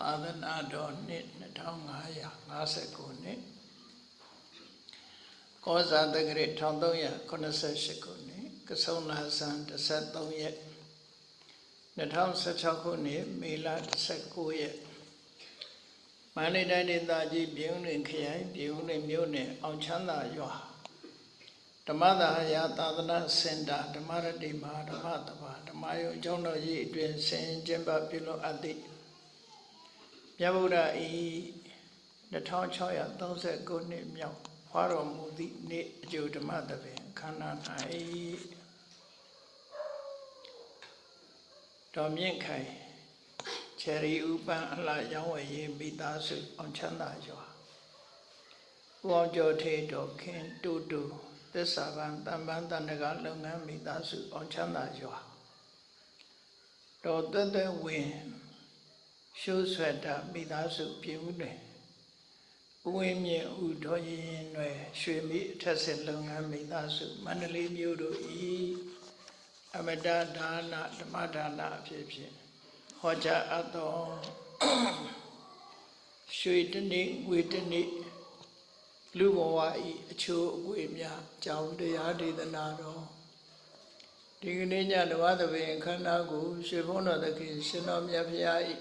သာသနာတော်နှစ်2559နှစ်ကောဇာတက္ကရာ1388ခုနှစ်ကဆုံလာဇန်13ရက်2016ခုနှစ်မေလ19ရက်မန္တလေးတိုင်းဒေသကြီးပြည်ဦးလွင်ခရိုင်ပြည်ဦးလွင်မြို့နယ်အောင်ချမ်းသာရွာဓမ္မသာယာသာသနာစင်တာဓမ္မရတိမဟာဓမ္မတပါဓမ္မယုံကျောင်းတော်ကြီးအတွင်ဆင်ကျင်းပပြုလုပ်အပ်သည့် မြတ်ဗုဒ္ဓဤ2639နှစ်မြောက်ဖွာတော်မူသည့်နေ့အကျိုးဓမ္မသဘင်ခန္ဓာ၌တော်မြင့်ခိုင်ချယ်ရီဥပန်းအလှရောင်းဝယ်ရေးမိသားစုအောင်ချမ်းသာရွာဦးအောင်ကျော်ထေတော်ခင်တူတူသစ္စာပန်တမ္ပန်းတဏ္ဍကလုပ်ငန်းမိသားစုအောင်ချမ်းသာရွာတော်သက်သက်ဝင် ရှိုးဆွဲတာမိသားစုပြည်ဦးတွင်ဦးဝင်းမြင့်ဦးတော်ရင်တွင်ရွှေမိအထက်စစ်လုပ်ငန်းမိသားစုမန္တလေးမြို့တို့ဤအမတဒါနဓမ္မဒါနအဖြစ်ဖြင့်ဟောကြားအပ်သောရွှေတနေ့ငွေတနေ့လူဘဝဤအချိုးအကွေများကြောင်းတရားဒေသနာတော်ဒီကနေ့ညဓမ္မသဘင်ခန္ဓာကိုရွှေဘုန်းတော်သခင်ရှင်တော်မြတ်ဖရာဤ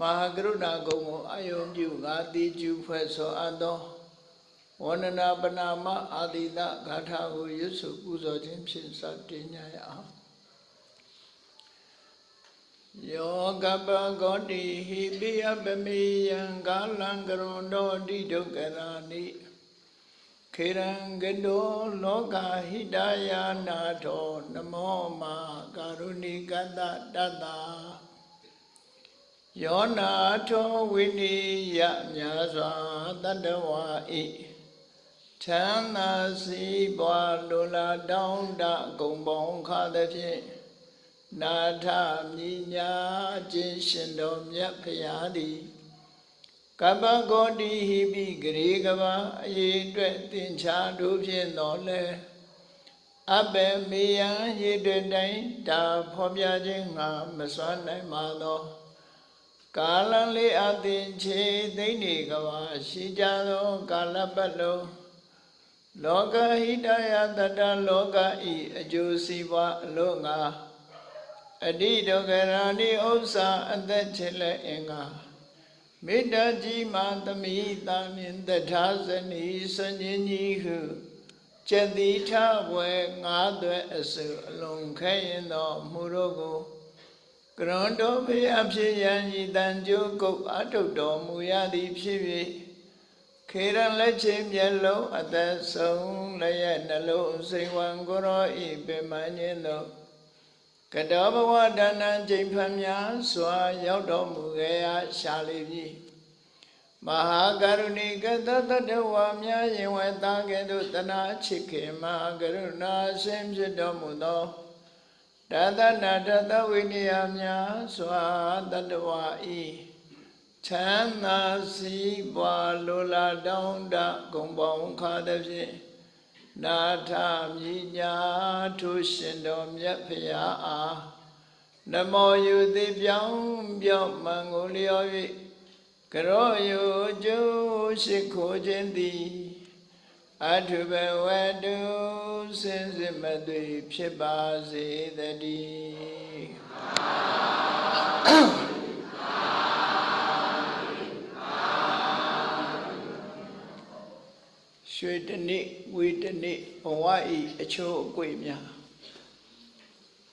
မဟာကရုဏာကုံကိုအာယုံပြုငါတိကျူဖွဲ့ဆိုအပ်သောဝန္ဒနာပနာမအာတိတဂါထာကိုရွတ်ဆိုပူဇော်ခြင်းဖြင့်စတင်ကြရအောင်ယောကပဂောတိဟိပိယပမေယံကာလံကရွန်တော်တိဒုက္ခရာနိခေရံကတောလောကဟိတယာနာထောနမောမာကာရုဏိကတတတ္တာ ယောနာထောဝိနိယမြာစွာတတ္တဝါဤချမ်းသာစီးပွားလိုလားတောင်းတဂုံပေါင်းခါသဖြင့်နာထမြညာခြင်းရှင်တော်မြတ်ဖရာသည်ကပ္ပဂောတိဟိပိဂရေကဘာအရေးအတွက်သင်္ချာတို့ဖြင့်တော်လဲအဘေမေယံရေတွင်တိုင်းဒါဖော်ပြခြင်းငါမစွမ်းနိုင်ပါသော ကာလလေးအသင်ချေသိမ့်နေကဘာရှိကြသောကာလပတ်လုံးလောကဟိတယတတလောကဤအကျိုးစီးပွားအလို့ငါအတိဒုက္ခရာနိဥစ္စာအသက်ချေလက်အင်္ဂါမေတ္တာကြီးမှသမိတာမြင်တထာဇနီစဉ္ញကြီးဟုကျက်တိထဝဲငါးသွဲအစုအလုံးခဲရင်သောမူတို့ကိုက ရွန်တော်ဖေအဖြစ်ရန်ဤတန်ကြိုးကုတ်အထုတ်တော်မူရသည်ဖြစ်၍ခေရန်လက်ချင်းမျက်လုံးအသက်ဆုံးလည်းရဲ့နှလုံးစိတ်ဝံကိုရောဤပင်မညင်းသောကတောဘဝဒါနံချိန်ဖန်များစွာရောက်တော်မူခဲ့ရရှာလိပြီမဟာကရုဏီကတတတဝါများရင်ဝဲသားကဲ့သို့တနာချစ်ခင်မဟာကရုဏာရှင်ဖြစ်တော်မူသော တသနာတသဝိနည်းများစွာတတဝါဤချမ်းသာစီးပွားလိုလားတောင်းတဂုံပေါင်းခါသည်ဖြင့်နာထမြညာထုရှင်တော်မြတ်ဖရာအားနမောယုတိပြောင်းပြောင်းမံကိုလျော်၍ကရောယုကျိုးရှိခိုးခြင်းသည် အထုဘဝတုစင်စစ်မသွေဖြစ်ပါစေတည်းရွှေတနေ့ဝေတနေ့ဘဝဤအချိုးအကွေများ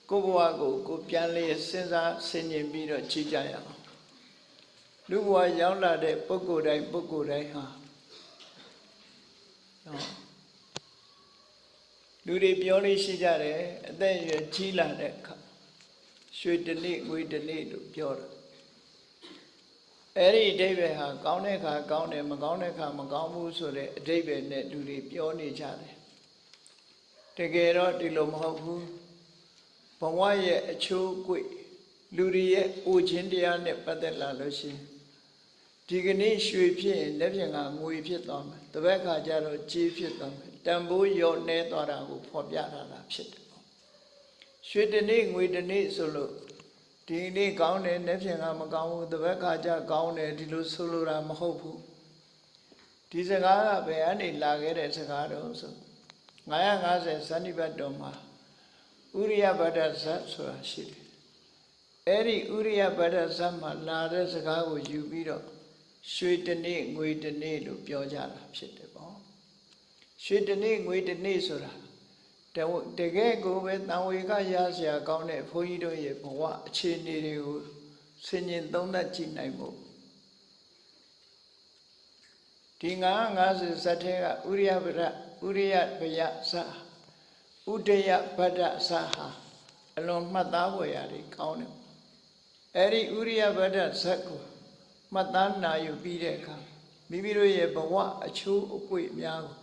ကိုဘဝကိုကိုပြန်လေစဉ်းစားဆင်ခြင်ပြီးတော့ကြည့်ကြရအောင်လူဘဝရောက်လာတဲ့ပုဂ္ဂိုလ်တိုင်းပုဂ္ဂိုလ်တိုင်းဟာ နော်လူတွေပြောလို့ရှိကြတယ်အသက်အရွယ်ကြီးလာတဲ့အခါရွှေတနေ့ဝေတနေ့လို့ပြောတာအဲ့ဒီအဓိပ္ပာယ်ဟာကောင်းတဲ့ခါကောင်းတယ်မကောင်းတဲ့ခါမကောင်းဘူးဆိုတဲ့အဓိပ္ပာယ်နဲ့လူတွေပြောနေကြတယ်တကယ်တော့ဒီလိုမဟုတ်ဘူးဘဝရဲ့အချိုးကွေလူတွေရဲ့အိုခြင်းတရားနဲ့ပတ်သက်လာလို့ရှိရင်ဒီကနေ့ရွှေဖြစ်ရင်လက်ဖြင့်ကငွေဖြစ်သွားမယ် တပတ်ခါကျတော့ကြေးဖြစ်သွားမယ်တန်ဖိုးရော့နေသွားတာကိုဖော်ပြထားတာဖြစ်တယ်ရွှေတနေ့ငွေတနေ့ဆိုလို့ဒဒီနေ့ကောင်းတယ်နေ့ဖြင့်ကမကောင်းဘူးတပတ်ခါကျကောင်းတယ်ဒီလိုဆိုလိုတာမဟုတ်ဘူးဒီစကားကဘယ်အနေလာခဲ့တဲ့စကားတော့ဆို950ဇန်နိဘတ်တော်မှာဥရိယဗဒ္ဒဇတ်ဆိုတာရှိတယ်အဲ့ဒီဥရိယဗဒ္ဒဇတ်မှာလာတဲ့စကားကိုယူပြီးတော့ ရွှေတနေ့ငွေတနေ့လို့ပြောကြတာဖြစ်တယ်ပေါ့ရွှေတနေ့ငွေတနေ့ဆိုတာတကယ်ကိုပဲတန်ဝေကရစရာကောင်းတဲ့ဘုန်းကြီးတို့ရဲ့ဘဝအခြေအနေတွေကိုဆင်ញင်သုံးသပ်ကြည့်နိုင်ဖို့ဒီ950ဇတ်ထဲကဥရိယဗရဥရိယဗယဇာဥဒယဗဒ္ဒဇာဟာအလွန်မှတ်သားဖွယ်ရာတွေကောင်းတယ်အဲ့ဒီဥရိယဗဒ္ဒဇတ်ကို မှတ်သားနာယူပြီးတဲ့အခါမိမိတို့ရဲ့ဘဝအချိုးအကွေ့အများကို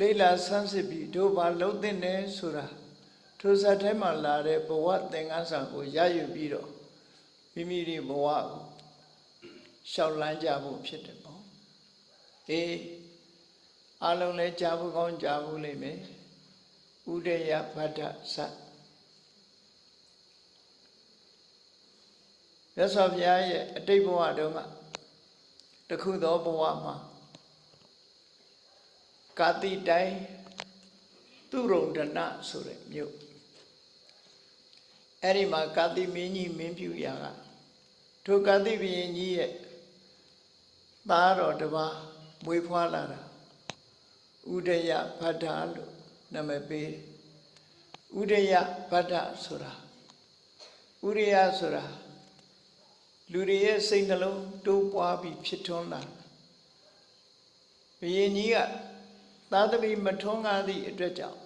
လေ့လာဆန်းစစ်ပြီးတို့ဘာလုံးသိနေဆိုတာထိုဇတ်ထဲမှာလာတဲ့ဘဝသင်္ကန်းစာကိုရယူပြီးတော့မိမိတို့ဘဝကိုရှောက်လန်းကြဖို့ဖြစ်တယ်ပေါ့အေးအလုံးလဲကြားဖို့ကောင်းကြားဖို့လိမ့်မယ်ဥဒယဗဒ္ဒဇတ် မြတ်စွာဘုရားရဲ့အတိတ်ဘဝတုန်းကတခုသောဘဝမှာကာတိတိုင်းသူရုံဒနဆိုတဲ့မြို့အဲ့ဒီမှာကာတိမင်းကြီးမင်းပြူရာကထိုကာတိဘုရင်ကြီးရဲ့သားတော်တစ်ပါးမွေးဖွားလာတာဥဒယဗဒ္ဒလို့နာမည်ပေးဥဒယဗဒ္ဒဆိုတာဥရိယဆိုတာ လူတွေရဲ့စိတ်နှလုံးတိုးပွားပြီးဖြစ်ထွန်းလာဘုရင်ကြီးကသာသမီမထွန်းကားသည့်အတွက်ကြောင့်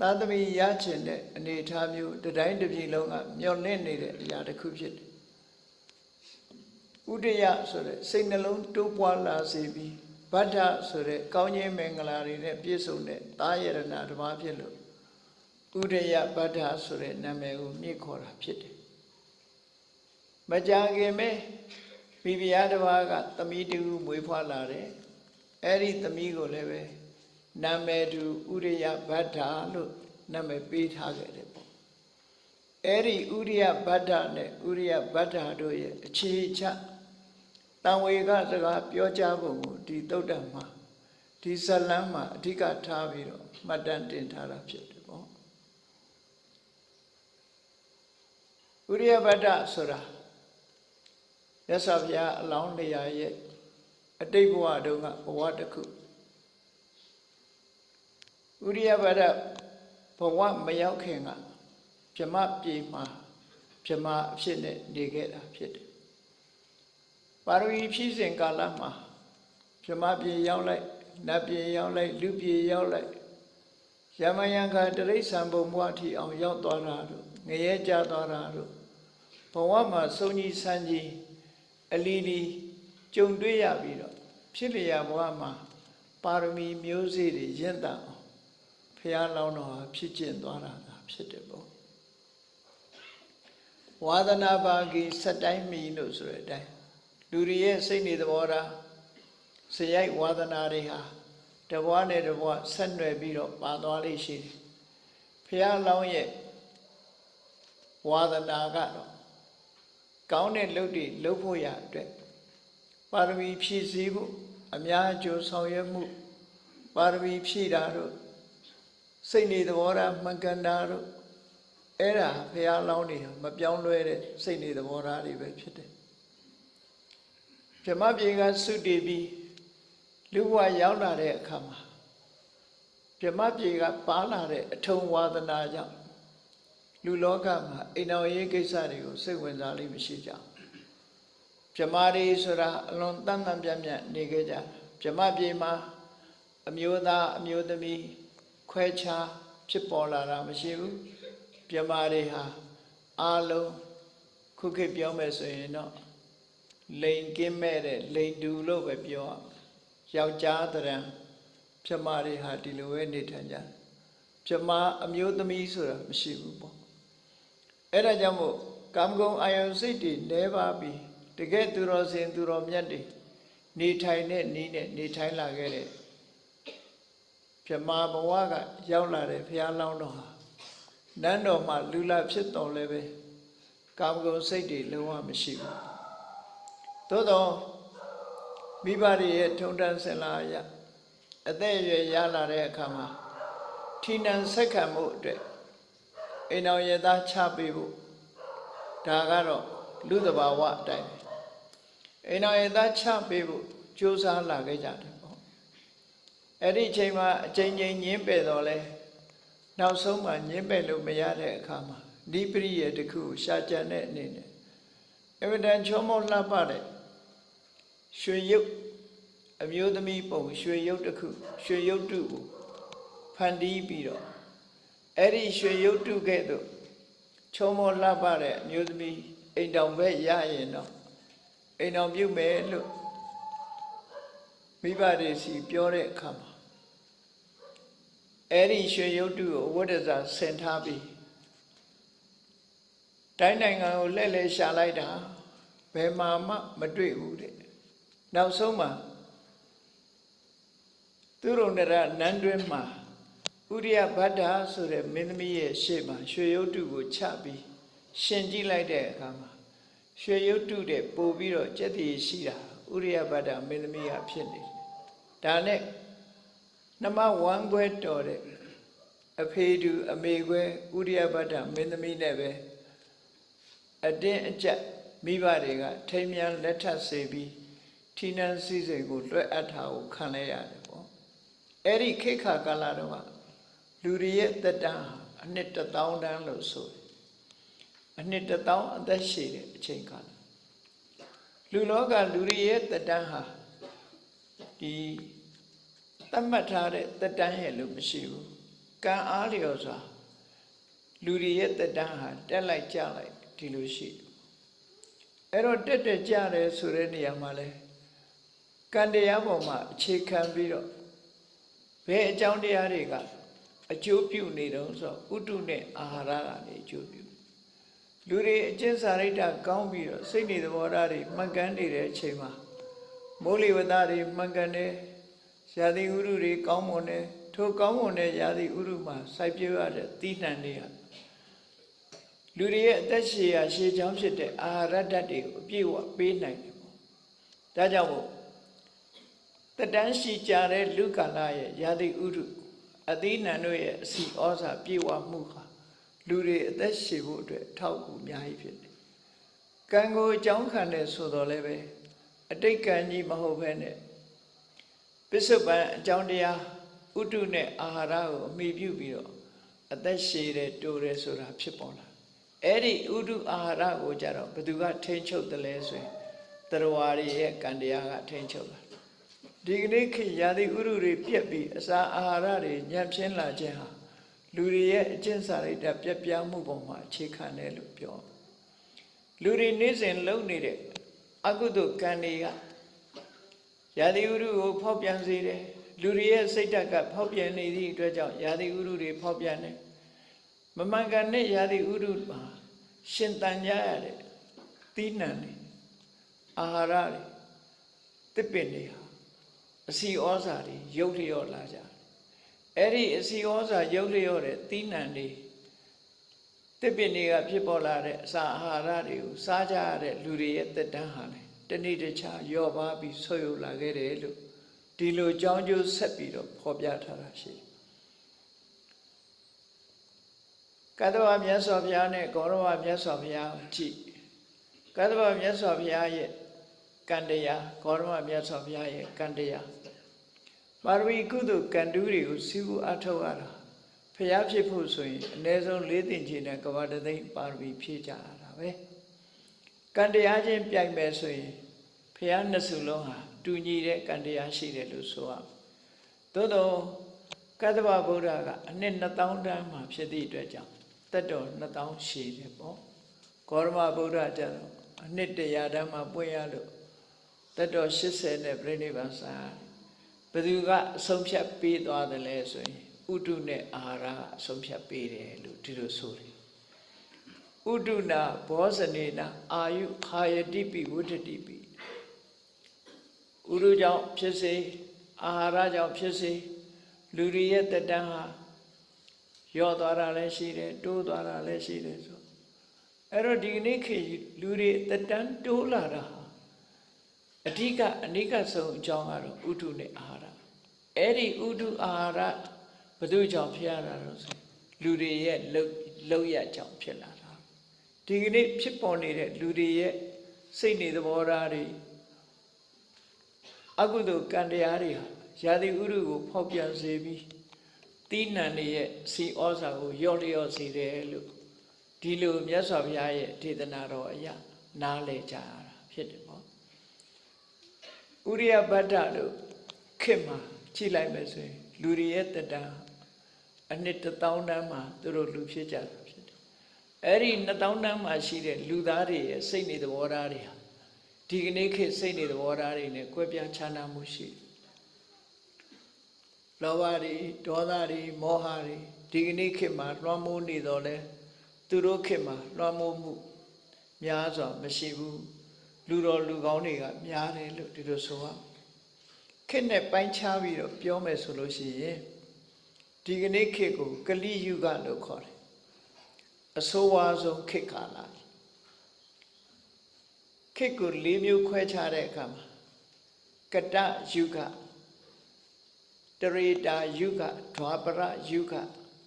သာသမီရချင်တဲ့အနေအထားမျိုးတတိုင်းတစ်ပြည်လုံးကမျောလင့်နေတဲ့အရာတစ်ခုဖြစ်တယ်ဥဒယဆိုတဲ့စိတ်နှလုံးတိုးပွားလာစေပြီးဗဒ္ဒဆိုတဲ့ကောင်းခြင်းမင်္ဂလာတွေနဲ့ပြည့်စုံတဲ့သာယရဏတစ်ပါးဖြစ်လို့ဥဒယဗဒ္ဒဆိုတဲ့နာမည်ကိုမြင့်ခေါ်တာဖြစ်တယ် မကြခင်ပဲမိဖုရားတစ်ပါးကသမီးတူမွေးဖွားလာတယ်အဲ့ဒီသမီးကိုလည်းပဲနာမည်တူဥရိယဗဒ္ဒလို့နာမည်ပေးထားခဲ့တယ်ပေါ့အဲ့ဒီဥရိယဗဒ္ဒနဲ့ဥရိယဗဒ္ဒတို့ရဲ့အခြေချတံဝေကစကားပြောကြားပုံကိုဒီသုတ်တံမှာဒီဇလန်းမှာအဓိကထားပြီးတော့မှတ်တမ်းတင်ထားတာဖြစ်တယ်ပေါ့ဥရိယဗဒ္ဒဆိုတာ ရသော်ဘုရားအလောင်းနေရာရဲ့အတိတ်ဘဝတုန်းကဘဝတစ်ခုဥရိယဗဒဘဝမရောက်ခင်ကဗြမပြေမှာဗြမအဖြစ်နဲ့နေခဲ့တာဖြစ်တယ်ပါရဝီဖြည့်စဉ်ကာလမှာဗြမပြေရောက်လိုက်နတ်ပြေရောက်လိုက်လူပြေရောက်လိုက်ယမယံခတရိษံဘုံဘဝထီအောင်ရောက်သွားတာတို့ငရဲကြသွားတာတို့ဘဝမှာစုံကြီးဆန်းကြီး အလီလီကြုံတွေ့ရပြီးတော့ဖြစ်လျာဘဝမှာပါရမီမျိုးစေ့တွေရင့်တတ်အောင်ဖះလောင်းတော်ဟာဖြစ်ကျင့်သွားတာဖြစ်တယ်ပေါ့ဝါဒနာပါကီစက်တိုင်းမီလို့ဆိုတဲ့အတိုင်းလူတွေရဲ့စိတ်နေသဘောထားစရိုက်ဝါဒနာတွေဟာတဘွားနဲ့တဘွားဆက်နွယ်ပြီးတော့ပါသွားလိမ့်ရှိတယ်ဖះလောင်းရဲ့ဝါဒနာကတော့ ကောင်းတဲ့လုပ်တွေလုပ်ဖို့ရအတွက်ပါရမီဖြည့်ဆည်းဖို့အများအကျိုးဆောင်ရွက်မှုပါရမီဖြည့်တာတို့စိတ်နေသဘောထားမှန်ကန်တာတို့အဲ့ဒါဘုရားလောင်းနေမပြောင်းလဲတဲ့စိတ်နေသဘောထားတွေပဲဖြစ်တယ်ဗြဟ္မပြေကသုတည်ပြီးလူဘဝရောက်လာတဲ့အခါမှာဗြဟ္မပြေကပါလာတဲ့အထုံဝါဒနာကြောင့် လူလောကမှာအိမ်တော်ရေးကိစ္စတွေကိုစိတ်ဝင်စားလိမ့်မရှိကြဗြမာတွေဆိုတာအလွန်တန်တန်ပြတ်ပြတ်နေခဲ့ကြဗြမပြေမှာအမျိုးသားအမျိုးသမီးခွဲခြားဖြစ်ပေါ်လာတာမရှိဘူးဗြမာတွေဟာအာလုံးခုခေတ်ပြောမယ်ဆိုရင်တော့လိန်ကင်းမဲ့တဲ့လိန်တူလို့ပဲပြောယောက်ျားတရံဗြမာတွေဟာဒီလိုပဲနေထိုင်ကြဗြမာအမျိုးသမီးဆိုတာမရှိဘူးပေါ့ အဲ့ဒါကြောင့်မို့ကာမဂုဏ်အာယုန်စိတ်တွေနှဲပါပြီးတကယ်သူတော်စင်သူတော်မြတ်တွေနေထိုင်တဲ့နီးနဲ့နေထိုင်လာခဲ့တဲ့ဗြမာဘဝကရောက်လာတဲ့ဘုရားလောင်းတော်ဟာနန်းတော်မှာလူလာဖြစ်တော်လည်းပဲကာမဂုဏ်စိတ်တွေလုံးဝမရှိဘူးသို့တော့မိဘတွေရဲ့ထုံတန်းစင်လာရအသက်အရွယ်ရလာတဲ့အခါမှာထီနန်ဆက်ခံမှုအတွက် အိမ်တော်ရသားချပေးဖို့ဒါကတော့လူသဘာဝအတိုင်းပဲအိမ်တော်ရသားချပေးဖို့ကြိုးစားလာခဲ့ကြတယ်ပေါ့အဲ့ဒီအချိန်မှာအချိန်ချင်းညင်းပယ်တော့လဲနောက်ဆုံးမှညင်းပယ်လို့မရတဲ့အခါမှာဒီပရိယေတစ်ခုကိုရှာကြံတဲ့အနေနဲ့အဝဒံချောမောလှပတဲ့ရွှေရုပ်အမျိုးသမီးပုံရွှေရုပ်တစ်ခုရွှေရုပ်တုကိုဖန်တီးပြီးတော့ အဲ့ဒီရွှေရုပ်တုကဲ့သို့ချောမောလှပတဲ့အမျိုးသမီးအိမ်တောင်ဘက်ရရင်တော့အိမ်တောင်ပြုတ်မယ်လို့မိဘတွေစီပြောတဲ့အခါမှာအဲ့ဒီရွှေရုပ်တုကိုဝိဒ္ဒဇာဆင်ထားပြီးတိုင်းနိုင်ငံကိုလှည့်လှည့်ရှာလိုက်တာဘယ်မှာမှမတွေ့ဘူးတဲ့နောက်ဆုံးမှာသူရုံနရနန်းတွင်းမှာ ဥရိယဗဒ္ဓဆိုတဲ့မင်းသမီးရဲ့ရှေ့မှာရွှေရုပ်တုကိုချပြီးရှင်ကြည့်လိုက်တဲ့အခါမှာရွှေရုပ်တုတဲ့ပို့ပြီးတော့ကြက်တည်ရှိတာဥရိယဗဒ္ဓမင်းသမီးကဖြစ်နေတယ်ဒါနဲ့နှမဝမ်းခွဲတော်တဲ့အဖေတူအမေခွဲဥရိယဗဒ္ဓမင်းသမီးနဲ့ပဲအတင်းအကျပ်မိဘတွေကထိမ်းမြန်းလက်ထပ်စေပြီးထီနန်းစည်းစိမ်ကိုလွှဲအပ်တာကိုခံလဲရတယ်ပေါ့အဲ့ဒီခေတ်ခါကာလတော့က လူတွေရဲ့သက်တမ်းဟာအနှစ်တစ်သောင်းတန်းလို့ဆိုတယ်အနှစ်တစ်သောင်းအသက်ရှည်တဲ့အချိန်ကာလလူလောကလူတွေရဲ့သက်တမ်းဟာဒီသတ်မှတ်ထားတဲ့သက်တမ်းရဲ့လို့မရှိဘူးကံအားလျော်စွာလူတွေရဲ့သက်တမ်းဟာတက်လိုက်ကြလိုက်ဒီလိုရှိတယ်အဲ့တော့တက်တက်ကြတယ်ဆိုတဲ့နေရာမှာလဲကံတရားပေါ်မှာအခြေခံပြီးတော့ဘယ်အကြောင်းတရားတွေက အကျိုးပြုနေတုံးဆိုဥတုနဲ့အာဟာရကနေအကျိုးပြုလူတွေအကျင့်စာရိတ္တကောင်းပြီးတော့စိတ်နေသဘောထားတွေမှန်ကန်နေတဲ့အချိန်မှာမိုးလေဝသတွေမှန်ကန်တယ်ရာသီဥတုတွေကောင်းမွန်တယ်ထိုကောင်းမွန်တဲ့ရာသီဥတုမှာစိုက်ပျိုးရတဲ့သီးနှံတွေကလူတွေရဲ့အသက်ရှည်ရာရှည်ချောင်းဖြစ်တဲ့အာဟာရဓာတ်တွေကိုအပြည့်အဝပေးနိုင်တယ်ပေါ့ဒါကြောင့်မို့တတန်းရှိကြတဲ့လူကာလရဲ့ရာသီဥတု အသီးနှံတို့ရဲ့အစီဩဇာပြေဝမှုဟာလူတွေအသက်ရှည်ဖို့အတွက်ထောက်ကူအများကြီးဖြစ်တယ်ကံကိုအကြောင်းခံတယ်ဆိုတော့လည်းပဲအတိတ်ကံကြီးမဟုတ်ဘဲနဲ့ပစ္စုပန်အကြောင်းတရားဥတုနဲ့အာဟာရကိုအမိပြုပြီးတော့အသက်ရှည်တယ်တိုးတယ်ဆိုတာဖြစ်ပေါ်လာအဲ့ဒီဥတုအာဟာရကိုကြတော့ဘယ်သူကထိန်းချုပ်တယ်လဲဆိုရင်တရဝါတွေရဲ့ကံတရားကထိန်းချုပ်လာ ဒီကနေ့ခေတ်ရာသီဥတုတွေပြက်ပြီးအစာအာဟာရတွေညံ့ဖျင်းလာခြင်းဟာလူတွေရဲ့အကျင့်စာရိတ္တပြက်ပြားမှုပေါ်မှာအခြေခံတယ်လို့ပြောလူတွေနေ့စဉ်လုပ်နေတဲ့အကုသိုလ်ကံတွေကရာသီဥတုကိုဖောက်ပြန်စေတယ်လူတွေရဲ့စိတ်ဓာတ်ကဖောက်ပြန်နေသည့်အတွက်ကြောင့်ရာသီဥတုတွေဖောက်ပြန်တယ်မမှန်ကန်တဲ့ရာသီဥတုမှာရှင်တန်ကြရတဲ့သီးနှံတွေအာဟာရတွေတစ်ပင်တွေဟာ အစီဩဇာတွေရုပ်လျော့လာကြတယ်အဲ့ဒီအစီဩဇာရုပ်လျော့တဲ့သီးနှံတွေတစ်ပင်တွေကဖြစ်ပေါ်လာတဲ့အစာအာဟာရတွေကိုစားကြရတဲ့လူတွေရဲ့တက်တန်းဟာလေတနေ့တခြားယော့ပါပြီးဆွယုတ်လာခဲ့တယ်လို့ဒီလိုကြောင်းကျိုးဆက်ပြီးတော့ဖော်ပြထားတာရှိတယ်ကတ္တဝမြတ်စွာဘုရားနဲ့ဂေါရဝမြတ်စွာဘုရားကြည့်ကတ္တဝမြတ်စွာဘုရားရဲ့ကံတရားဂေါရဝမြတ်စွာဘုရားရဲ့ကံတရား ပါရမီကုသိုလ်ကံတူးတွေကိုစီးပူအထောက်ရတာဘုရားဖြစ်ဖို့ဆိုရင်အ ਨੇ ဆုံး၄သိင်ချင်တဲ့ကဘာတသိမ့်ပါရမီဖြည့်ကြရတာပဲကံတရားချင်းပြိုင်မယ်ဆိုရင်ဘုရားနှစ်စုလုံးဟာတူညီတဲ့ကံတရားရှိတယ်လို့ဆိုရမယ်သို့တော့ကတ္တဗဗုဒ္ဓကအနှစ်2000တန်းမှာဖြစ်သည့်အတွက်ကြောင့်တက်တော်2000ရှည်တယ်ပေါ့ဂေါရမဗုဒ္ဓကျတော့အနှစ်100တန်းမှာပွင့်ရလို့တက်တော်80နဲ့ပြိဋိဘံစာ ဘယ်သူကအဆုံးဖြတ်ပေးသွားတယ်လဲဆိုရင်ဥတုနဲ့အာဟာရအဆုံးဖြတ်ပေးတယ်လို့ဒီလိုဆိုတယ်ဥတုနာဘောဇနေနာအာယုခာယတိပိဝဋ္ဌတိပိဥရုကြောင့်ဖြစ်စေအာဟာရကြောင့်ဖြစ်စေလူတွေရဲ့တတန်းဟာရော့သွားတာလည်းရှိတယ်တိုးသွားတာလည်းရှိတယ်ဆိုအဲ့တော့ဒီကနေ့ခေတ်လူတွေအသက်တန်းတိုးလာတာဟာ အဓိကအနိကဆုံးအကြောင်းကတော့ဥဒုနဲ့အာဟာရအဲ့ဒီဥဒုအာဟာရဘယ်သူကြောင့်ဖြစ်ရတာလို့ဆိုလူတွေရဲ့လှုပ်လှုပ်ရကြောင့်ဖြစ်လာတာဒီကနေ့ဖြစ်ပေါ်နေတဲ့လူတွေရဲ့စိတ်နေသဘောထားတွေအကုသိုလ်ကံတရားတွေဟာယာတိဥရုကိုဖောက်ပြန်စေပြီးတိဏ္ဏတွေရဲ့စီဩဇာကိုရော့လျော့စေတယ်လို့ဒီလိုမြတ်စွာဘုရားရဲ့ဒေသနာတော်အရာနားလည်ကြရတာဖြစ်တယ်ပေါ့ ဥရိယဗတ္တတို့ခေတ်မှာကြည့်လိုက်မယ်ဆိုရင်လူတွေရဲ့တတန်အနှစ်တစ်သောင်းတန်းမှာသူတို့လူဖြစ်ကြတာဖြစ်တယ်အဲ့ဒီနှစ်သောင်းတန်းမှာရှိတဲ့လူသားတွေရဲ့စိတ်နေသဘောထားတွေဟာဒီကနေ့ခေတ်စိတ်နေသဘောထားတွေနဲ့ကွဲပြားခြားနားမှုရှိတယ်လောဘတွေဒေါသတွေမောဟတွေဒီကနေ့ခေတ်မှာလွှမ်းမိုးနေတော့လဲသူတို့ခေတ်မှာလွှမ်းမိုးမှုများစွာမရှိဘူး လူတော်လူကောင်းတွေကများတယ်လို့ဒီလိုဆိုရခေတ်နဲ့ပိုင်းခြားပြီးတော့ပြောမယ်ဆိုလို့ရှိရင်ဒီကနေ့ခေတ်ကိုကလိယုဂလို့ခေါ်တယ်အဆိုးဝါးဆုံးခေတ်ကာလခေတ်ကို၄မျိုးခွဲခြားတဲ့အခါမှာကတယုဂတရေတာယုဂဒွါပရယုဂ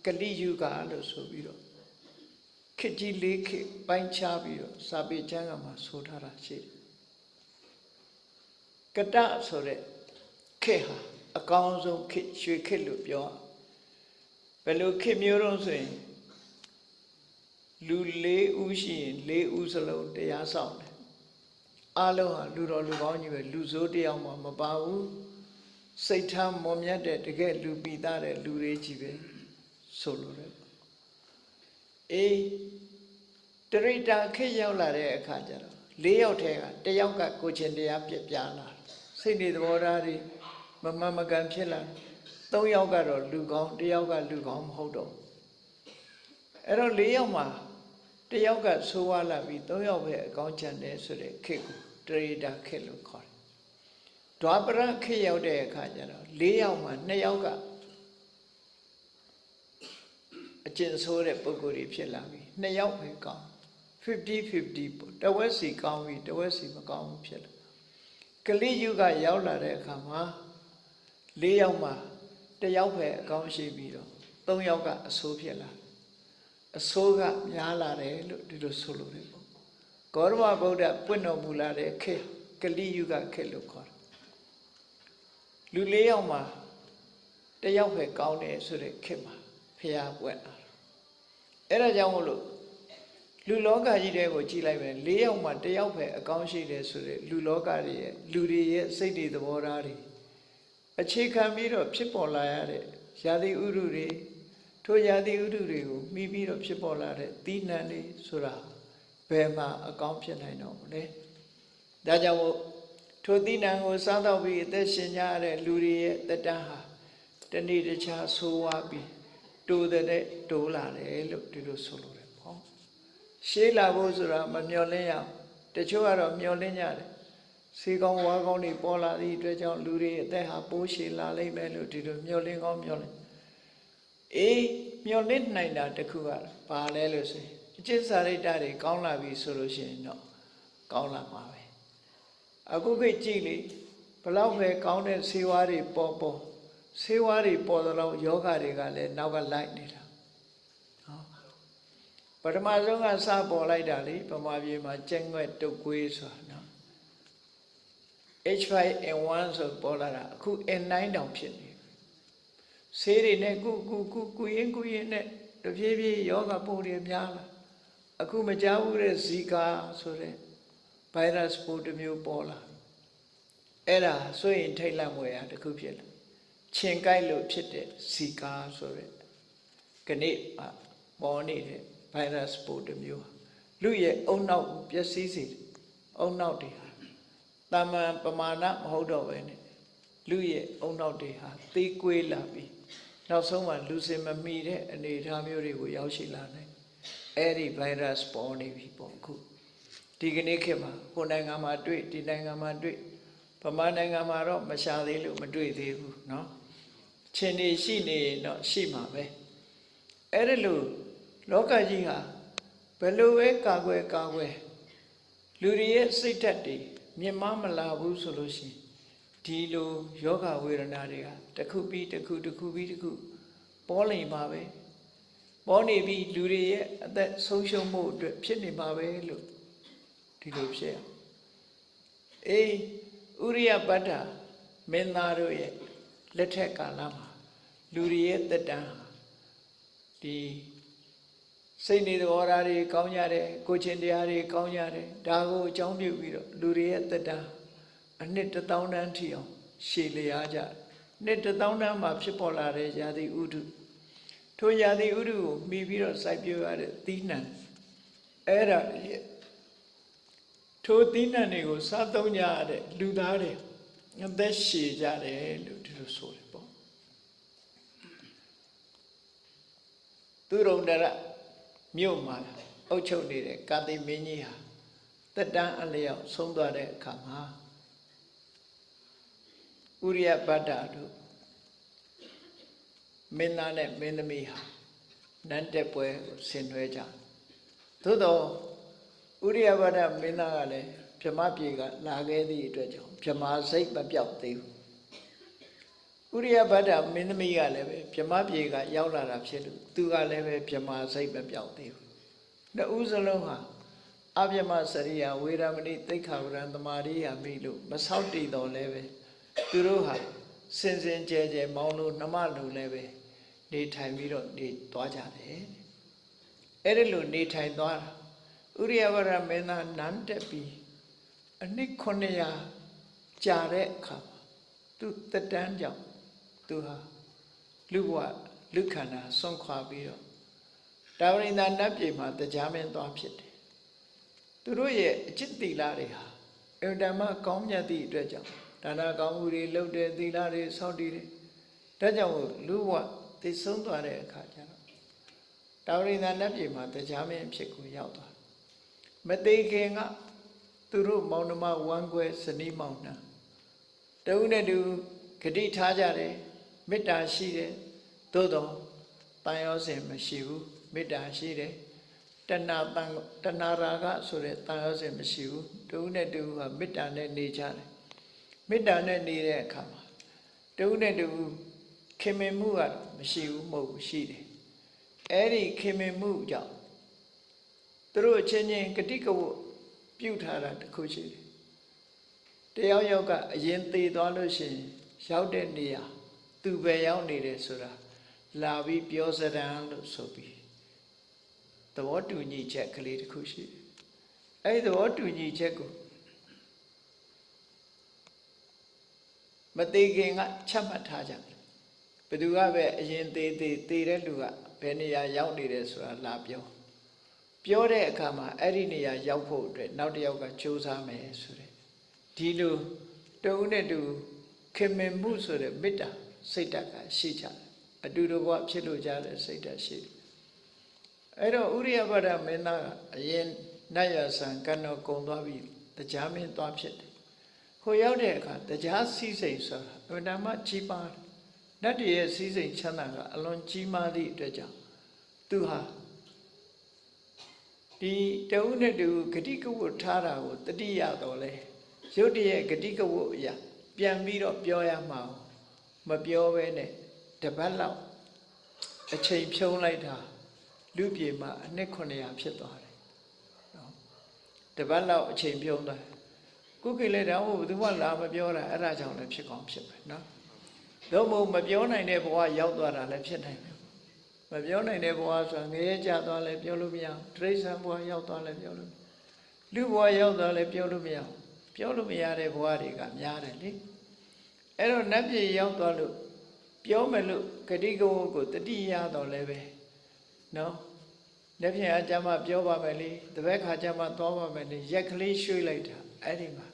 ကလိယုဂလို့ဆိုပြီးတော့ ခေတ်ကြီးလေးခေတ်ပိုင်းခြားပြီးတော့စာပေကျမ်းကမှာဆိုထားတာရှိတယ်ကတဆိုတဲ့ခေတ်ဟာအကောင်းဆုံးခေတ်ရွှေခေတ်လို့ပြောဘယ်လိုခေတ်မျိုးတော့ဆိုရင်လူ၄ဦးရှိရင်၄ဦးစလုံးတရားဆောင်တယ်အလုံးဟာလူတော်လူကောင်းကြီးပဲလူဆိုးတယောက်မှမပါဘူးစိတ်ထားမွန်မြတ်တဲ့တကယ်လူပိသားတဲ့လူတွေကြီးပဲဆိုလိုတယ် အေးတရိတာခေတ်ရောက်လာတဲ့အခါကျတော့၄ယောက်ထဲကတယောက်ကကိုချင်းတရားပြပြလာစိတ်နေသဘောထားတွေမမမကန်ဖြစ်လာ၃ယောက်ကတော့လူကောင်းတယောက်ကလူကောင်းမဟုတ်တော့အဲ့တော့၄ယောက်မှာတယောက်ကဆိုးဝါးလာပြီး၃ယောက်ပဲအကောင်းချမ်းတယ်ဆိုတဲ့ခေတ်ကိုတရိတာခေတ်လို့ခေါ်တယ်ဒွါပရခေတ်ရောက်တဲ့အခါကျတော့၄ယောက်မှာ၂ယောက်က အကျင့်ဆိုးတဲ့ပုံကိုယ်တွေဖြစ်လာပြီနှစ်ယောက်ပဲကောင်း50 50ပေါ့တဝက်စီကောင်းပြီတဝက်စီမကောင်းဘူးဖြစ်လာကလိယုကရောက်လာတဲ့အခါမှာ၄ယောက်မှာတယောက်ပဲအကောင်းရှိပြီးတော့၃ယောက်ကအဆိုးဖြစ်လာအဆိုးကများလာတယ်လို့ဒီလိုဆိုလို့ရတယ်ပေါ့ဂေါရမဗုဒ္ဓပွင့်တော်မူလာတဲ့ခေတ်ကလိယုကခေတ်လို့ခေါ်တယ်လူ၄ယောက်မှာတယောက်ပဲကောင်းတယ်ဆိုတဲ့ခေတ်မှာဖျားပွက်လာ အဲ့ဒါကြောင့်မို့လို့လူလောကကြီးတဲ့ကိုကြည်လိုက်မယ်၄ယောက်မှတယောက်ပဲအကောင်းရှိတယ်ဆိုတဲ့လူလောကတွေရဲ့လူတွေရဲ့စိတ်တွေသဘောထားတွေအခြေခံပြီးတော့ဖြစ်ပေါ်လာရတဲ့ယာတိဥရုတွေထိုယာတိဥရုတွေကိုမိပြီးတော့ဖြစ်ပေါ်လာတဲ့သီးနှံတွေဆိုတာဘယ်မှာအကောင်းဖြစ်နိုင်တော့မလဲဒါကြောင့်မို့ထိုသီးနှံကိုစားတော့ပြီးအသက်ရှင်ကြရတဲ့လူတွေရဲ့တတန်းဟာတနေ့တခြားဆိုးဝါးပြီး တိုးတဲ့တိုးလာတယ်လို့ဒီလိုဆိုလိုတယ်ပေါ့ရှေးလာဖို့ဆိုတာမမျော်လင့်ရအောင်တချို့ကတော့မျော်လင့်ကြတယ်စေကောင်းဝါကောင်းတွေပေါ်လာသည့်အတွက်ကြောင့်လူတွေအသက်ဟာပိုးရှည်လာလိမ့်မယ်လို့ဒီလိုမျော်လင့်ကောင်းမျော်လင့်အေးမျော်လင့်နိုင်တာတခုကဘာလဲလို့ဆိုရင်အကျင့်စာရိတ္တတွေကောင်းလာပြီဆိုလို့ရှိရင်တော့ကောင်းလာမှာပဲအခုခေတ်ကြည့်လေဘလောက်ပဲကောင်းတဲ့ဇေဝါတွေပေါ်ပေါ် ဆေးဝါးတွေပေါ်တော့ယောဂတွေကလည်းနောက်ကလိုက်နေတာဟောပထမဆုံးကစပေါ်လိုက်တာလေဗမာပြည်မှာကျက်ငွက်တုတ်ကွေးဆိုတာနော် H5N1 ဆိုပေါ်လာတာအခု N9 တောင်ဖြစ်နေဆေးတွေနဲ့ကုကုကုကုရင်ကုရင်နဲ့တပြေးပြေးယောဂပိုးတွေများလာအခုမကြောက်ဘူးတဲ့ဇီကာဆိုတဲ့ virus ပိုးတစ်မျိုးပေါ်လာအဲ့ဒါဆိုရင်ထိတ်လန့်ွယ်ရတခုဖြစ်လာ ခြင်ကိုက်လို့ဖြစ်တဲ့ဇီကာဆိုတဲ့ကနေ့ပေါ်နေတဲ့ virus ပိုးတစ်မျိုးလူရဲ့အုံနောက်ပျက်စီးစေအုံနောက်တွေဟာတာမန်ပမာဏမဟုတ်တော့ပဲနဲ့လူရဲ့အုံနောက်တွေဟာသေးကွေးလာပြီးနောက်ဆုံးမှလူစင်မမီတဲ့အနေအထားမျိုးတွေကိုရောက်ရှိလာနိုင်အဲ့ဒီ virus ပေါ်နေပြီပေါ့ခုဒီကနေ့ခေတ်မှာဟိုနိုင်ငံမှာတွေ့ဒီနိုင်ငံမှာတွေ့ဗမာနိုင်ငံမှာတော့မရှာသေးလို့မတွေ့သေးဘူးเนาะ ခြင်နေရှိနေတော့ရှိမှာပဲအဲ့ဒီလိုလောကကြီးဟာဘယ်လိုပဲကာကွယ်ကာကွယ်လူတွေရဲ့စိတ်ဓာတ်တွေမြင်မမလာဘူးဆိုလို့ရှိရင်ဒီလိုယောဂဝေဒနာတွေကတစ်ခုပြီးတစ်ခုတစ်ခုပြီးတစ်ခုပေါ်လိမ့်ပါပဲပေါ်နေပြီးလူတွေရဲ့အသက်ဆုံးရှုံးမှုအတွက်ဖြစ်နေပါပဲလို့ဒီလိုဖြစ်ရအေးဥရိယပတ္တာမင်းသားတို့ရဲ့ လက်ထက်ကာလမှာလူတွေရဲ့တက်တန်းဟာဒီစိတ်နေသဘောထားတွေကောင်းကြတယ်ကိုချင်းတရားတွေကောင်းကြတယ်ဒါကိုအကြောင်းပြုပြီးတော့လူတွေရဲ့တက်တန်းအနှစ်တစ်သောင်းတန်းထီအောင်ရှည်လျားကြတယ်နှစ်တစ်သောင်းတန်းမှာဖြစ်ပေါ်လာတဲ့ယာတိဥဒုထိုယာတိဥဒုကိုမှီပြီးတော့စိုက်ပျိုးရတဲ့သီးနှံအဲ့ဒါရဲ့ထိုသီးနှံတွေကိုစားသုံးကြရတဲ့လူသားတွေ အသက်ရှည်ကြတယ်လို့ဒီလိုဆိုတယ်ပေါ့သူရုံတရမြို့မှာအုပ်ချုပ်နေတဲ့ကာတိမင်းကြီးဟာတက်တန်းအလျောက်ဆုံးသွားတဲ့အခါမှာဥရိယပတ္တာတို့မင်းသားနဲ့မင်းသမီးဟာနန်းတက်ပွဲကိုဆင်နွှဲကြသို့တော့ဥရိယပတ္တမင်းသားကလည်း ဗြဟ္မပြေကလာခဲ့သည့်အတွက်ကြောင့်ဗြဟ္မာစိတ်မပြောက်သေးဘူးဥရိယပတ္တမင်းသမီးကလည်းပဲဗြဟ္မပြေကရောက်လာတာဖြစ်လို့သူကလည်းပဲဗြဟ္မာစိတ်မပြောက်သေးဘူးနှစ်ဦးစလုံးဟာအဗျမစရိယဝေရမဏိသိက္ခာဝရံသမာရိယာမိလို့မဆောက်တည်တော်လည်းပဲသူတို့ဟာစင်စင်ကြဲကြဲမောင်းလို့နှမလို့လည်းပဲနေထိုင်ပြီးတော့နေသွားကြတယ်အဲ့ဒီလိုနေထိုင်သွားတာဥရိယဝရမင်းသားနန်းတက်ပြီး အနှစ်900ကြာတဲ့အခါမှာသူတက်တန်းကြောင့်သူဟာလူဘဝလူခန္ဓာဆွန့်ခွာပြီးတော့တာဝရိန္ဒနတ်ပြည်မှာတရားမင်းသွားဖြစ်တယ်သူတို့ရဲ့အจิตတိလာတွေဟာအင်တမကောင်းမြတ်သည့်အတွက်ကြောင့်ဒါနကောင်းမှုတွေလုပ်တယ်သီလတွေစောင့်တည်တယ်ဒါကြောင့်လူဘဝသိဆုံးသွားတဲ့အခါကျတော့တာဝရိန္ဒနတ်ပြည်မှာတရားမင်းဖြစ်ကိုရောက်သွားမသေးခင်က သူတို့မောင်နှမဝမ်းခွဲဇနီးမောင်နှံတဦးနဲ့တူဂတိထားကြတယ်မေတ္တာရှိတယ်သို့တော့တန်ရောစင်မရှိဘူးမေတ္တာရှိတယ်တဏှာတန်တဏှာရာဂဆိုတဲ့တန်ရောစင်မရှိဘူးတဦးနဲ့တူကမေတ္တာနဲ့နေကြတယ်မေတ္တာနဲ့နေတဲ့အခါမှာတဦးနဲ့တူခင်မင်မှုကတော့မရှိဘူးမဟုတ်ဘူးရှိတယ်အဲ့ဒီခင်မင်မှုကြောင့်သူတို့အချင်းချင်းဂတိကဝတ် ပြုထားတာတခုရှိတယ်တယောက်ယောက်ကအရင်သေးသွားလို့ရှိရင်ရောက်တဲ့နေရာသူပဲရောက်နေတယ်ဆိုတာလာပြီးပြောစရံလို့ဆိုပြီးသဘောတူညီချက်ကလေးတစ်ခုရှိတယ်အဲဒီသဘောတူညီချက်ကိုမသေးခင်ကချက်မှတ်ထားကြတယ်ဘယ်သူကပဲအရင်သေးသေးသေးတဲ့လူကဘယ်နေရာရောက်နေတယ်ဆိုတာလာပြော ပြောတဲ့အခါမှာအဲ့ဒီနေရာရောက်ဖို့အတွက်နောက်တစ်ယောက်ကကြိုးစားမယ်ဆိုတဲ့ဒီလိုတုံးနဲ့တူခင်မင်မှုဆိုတဲ့မေတ္တာစိတ်ဓာတ်ကရှိကြတယ်အတူတူဘဝဖြစ်လို့ကြတဲ့စိတ်ဓာတ်ရှိတယ်အဲ့တော့ဥရိယပဒမင်းသားကအရင်နတ်ရဆံကံတော်ကုံသွားပြီးတရားမင်းသွားဖြစ်တယ်ခိုရောက်တဲ့အခါတရားစည်းစိမ်ဆိုတာအမှန်တမ်းကြီးပါနတ်တရဲ့စည်းစိမ်ချမ်းသာကအလွန်ကြီးမားသည့်အတွက်ကြောင့်သူဟာ ဒီတဝုနဲ့တူဂတိကဝတ်ထားတာကိုတတိယတော်လဲရုတ်တရက်ဂတိကဝတ်အရာပြန်ပြီးတော့ပြောရမှာမပြောဘဲနဲ့တပတ်လောက်အချိန်ဖြုံးလိုက်တာလူပြေမှာအနှစ်900ဖြစ်သွားတယ်နော်တပတ်လောက်အချိန်ဖြုံးသွားကုကိလေတောင်ဘယ်သူမှလာမပြောတာအဲ့ဒါကြောင့်လည်းဖြစ်ကောင်းဖြစ်ပဲနော်တော့မဟုတ်မပြောနိုင်တဲ့ဘဝရောက်သွားတာလည်းဖြစ်နိုင်တယ် မပြောနိုင်တဲ့ဘဝဆိုတာငရဲကြသွားလဲပြောလို့မရတိရစ္ဆာန်ဘဝရောက်သွားလဲပြောလို့လူဘဝရောက်သွားလဲပြောလို့မရပြောလို့မရတဲ့ဘဝတွေကများတယ်လေအဲ့တော့နတ်ပြည်ရောက်သွားလို့ပြောမယ်လို့ဂတိကဝတ်ကိုတတိယတော့လဲပဲနော်လက်ဖြင့်အကြမ်းမပြောပါမယ်လေတပည့်ခါကြမ်းမသွားပါမယ်လေရက်ကလေးရွှေ့လိုက်တာအဲ့ဒီမှာ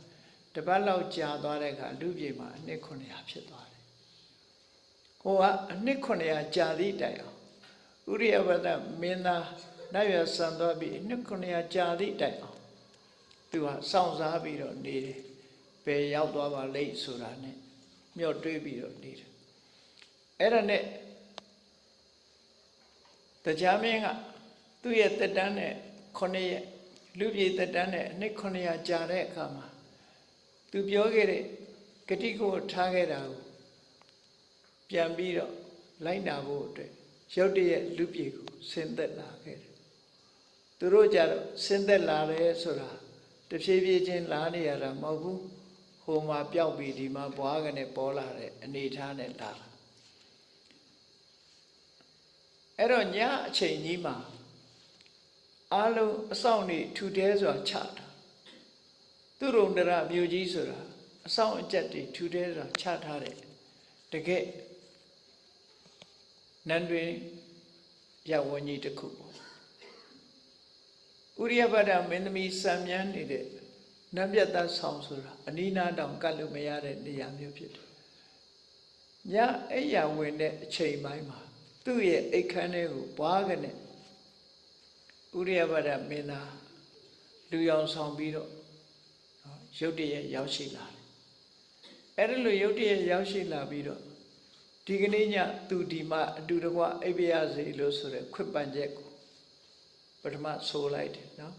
တပတ်လောက်ကြာသွားတဲ့အခါလူပြေမှာအနှစ်900ဖြစ်သွားတယ်ဟိုကအနှစ်900ကြာသည့်တိုင်အောင် ဥရိယဝတ္တမင်းသားနိုင်ရဆန်သွားပြီးနှစ်900ကြာသည့်တိုင်အောင်သူကစောင့်စားပြီးတော့နေတယ်ဘယ်ရောက်သွားပါလိမ့်ဆိုတာ ਨੇ မျှော့တွေးပြီးတော့နေတယ်အဲ့ဒါနဲ့တတရားမင်းကသူ့ရဲ့တက်တန်းနဲ့9ရက်လူပြည်တက်တန်းနဲ့နှစ်900ကြာတဲ့အခါမှာသူပြောခဲ့တဲ့ဂတိကိုထားခဲ့တာကိုပြန်ပြီးတော့လိုက်နာဖို့အတွက် ရုတ်တရက်လူပြည်ကိုဆင်းသက်လာခဲ့တယ်သူတို့ကြတော့ဆင်းသက်လာတယ်ဆိုတာတဖြည်းဖြည်းချင်းလာနေရတာမဟုတ်ဘူးဟိုမှာပျောက်ပြီးဒီမှာဘွားကနေပေါ်လာတဲ့အနေထားနဲ့လာတာအဲ့တော့ညအချိန်ကြီးမှာအားလုံးအဆောင်နေထူတဲစွာချတာသူရုံဒရမြို့ကြီးဆိုတာအဆောင်အကျက်တွေထူတဲစွာချထားတယ်တကယ် နန်းတွင်ရဝန်းကြီးတစ်ခုပေါ့ဥရိယပဒမင်းသမီးစံမြန်းနေတဲ့နတ်ပြတ်သားဆောင်ဆိုတာအနိနာတောင်ကတ်လို့မရတဲ့နေရာမျိုးဖြစ်တယ်ညအဲ့ရဝင်တဲ့အချိန်ပိုင်းမှာသူ့ရဲ့အိတ်ခမ်းထဲကိုဘွားကနေဥရိယပဒမင်းသားလူရောင်ဆောင်ပြီးတော့နော်ရုတ်တရက်ရောက်ရှိလာတယ်အဲ့ဒီလိုရုတ်တရက်ရောက်ရှိလာပြီးတော့ ဒီကနေ့ညသူဒီမှာအတူတကွအိပ်ပြရစေလို့ဆိုတဲ့ခွတ်ပန်ချက်ကိုပထမဆိုလိုက်တယ်နော်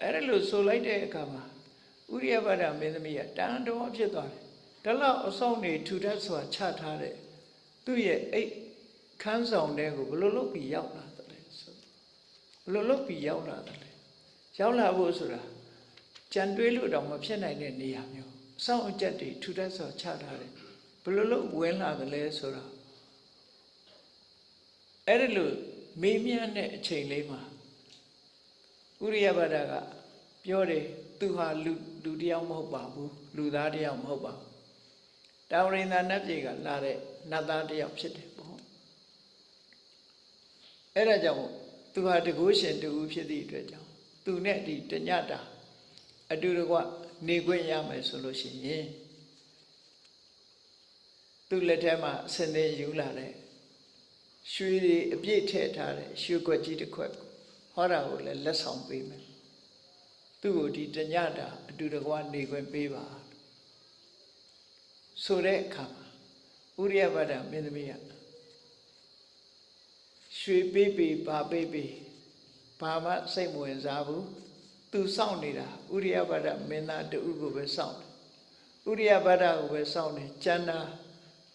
အဲ့ဒီလိုဆိုလိုက်တဲ့အခါမှာဥရိယပဒမင်းသမီးကတန်တော်ဖြစ်သွားတယ်ဒါလောက်အဆောင်နေထူထပ်စွာချထားတဲ့သူ့ရဲ့အိတ်ခန်းဆောင်တဲ့ကိုဘယ်လိုလုပ်ပြီးရောက်လာတယ်လဲဆိုဘယ်လိုလုပ်ပြီးရောက်လာတယ်လဲရောက်လာဖို့ဆိုတာကြံတွေးလို့တော့မဖြစ်နိုင်တဲ့နေရာမျိုးအဆောင်အကျက်တွေထူထပ်စွာချထားတယ် ဘယ်လိုလုပ်ဝင်လာတယ်လဲဆိုတာအဲ့ဒီလိုမေးမြန်းတဲ့အချိန်လေးမှာဥရိယဘဒကပြောတယ်သူဟာလူလူတယောက်မဟုတ်ပါဘူးလူသားတယောက်မဟုတ်ပါဘူးတာဝရိန္ဒနတ်ပြည်ကလာတဲ့နတ်သားတယောက်ဖြစ်တယ်ပေါ့အဲ့ဒါကြောင့်သူဟာတကုရှင်တူဖြစ်သည့်အတွက်ကြောင့်သူနဲ့ဒီတညတာအတူတကွနေခွင့်ရမယ်ဆိုလို့ရှိရင် သူ့လက်ထဲမှာအစင်းသေးယူလာတဲ့ရွှေတွေအပြည့်ထည့်ထားတဲ့ရွှေခွက်ကြီးတစ်ခွက်ကိုဟောတာကိုလည်းလက်ဆောင်ပေးမယ်သူ့ကိုဒီတညတာအတူတကွနေခွင့်ပေးပါဆိုတဲ့အခါမှာဥရိယဘဒမင်းသမီးကရွှေပေးပေးပါပေးပေးဘာမှစိတ်မဝင်စားဘူးသူစောင့်နေတာဥရိယဘဒမင်းသားတူကိုပဲစောင့်တယ်ဥရိယဘဒကိုပဲစောင့်တယ်ကျန်တာ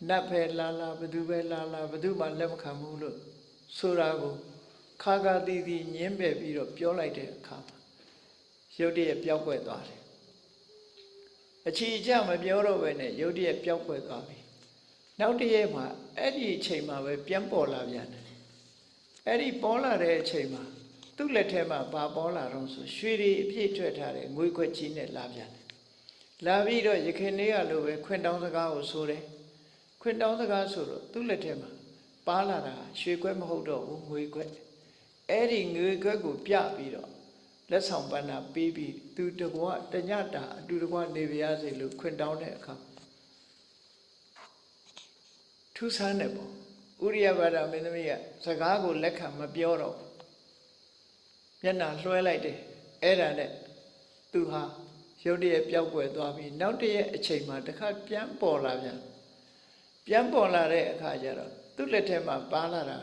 နတ်ပဲလာလာဘသူပဲလာလာဘသူမှလက်မခံဘူးလို့ဆိုတာကိုခါခါတီးတီးညင်းပယ်ပြီးတော့ပြောလိုက်တဲ့အခါမှာရုတ်တရက်ပျောက်ကွယ်သွားတယ်အချီအကျမပြောတော့ပဲနဲ့ရုတ်တရက်ပျောက်ကွယ်သွားပြီနောက်တရက်မှာအဲ့ဒီအချိန်မှာပဲပြန်ပေါ်လာပြန်တယ်အဲ့ဒီပေါ်လာတဲ့အချိန်မှာသူ့လက်ထဲမှာဘာပေါ်လာတော့ဆိုရွှေတွေအပြည့်ထွက်ထားတဲ့ငွေခွက်ကြီးနဲ့လာပြန်တယ်လာပြီးတော့ရခင်လေးကလိုပဲခွင့်တောင်းစကားကိုဆိုတယ် ခွင့်တောင်းစကားဆိုတော့သူ့လက်ထဲမှာပါလာတာရွှေခွက်မဟုတ်တော့ဘူးငွေခွက်အဲ့ဒီငွေခွက်ကိုပြပြီးတော့လက်ဆောင်ပန်းနာပေးပြီးသူတကွာတညတာအတူတကွာနေပါရစေလို့ခွင့်တောင်းတဲ့အခါထူးဆန်းတယ်ပေါ့ဥရိယဘာဒမင်းသမီးကစကားကိုလက်ခံမပြောတော့မျက်နှာလွှဲလိုက်တယ်အဲ့ဒါနဲ့သူဟာရုတ်တရက်ပျောက်ကွယ်သွားပြီးနောက်တရက်အချိန်မှာတစ်ခါပြန်ပေါ်လာပြန် ပြန်ပေါ်လာတဲ့အခါကျတော့သူ့လက်ထဲမှာပါလာတာ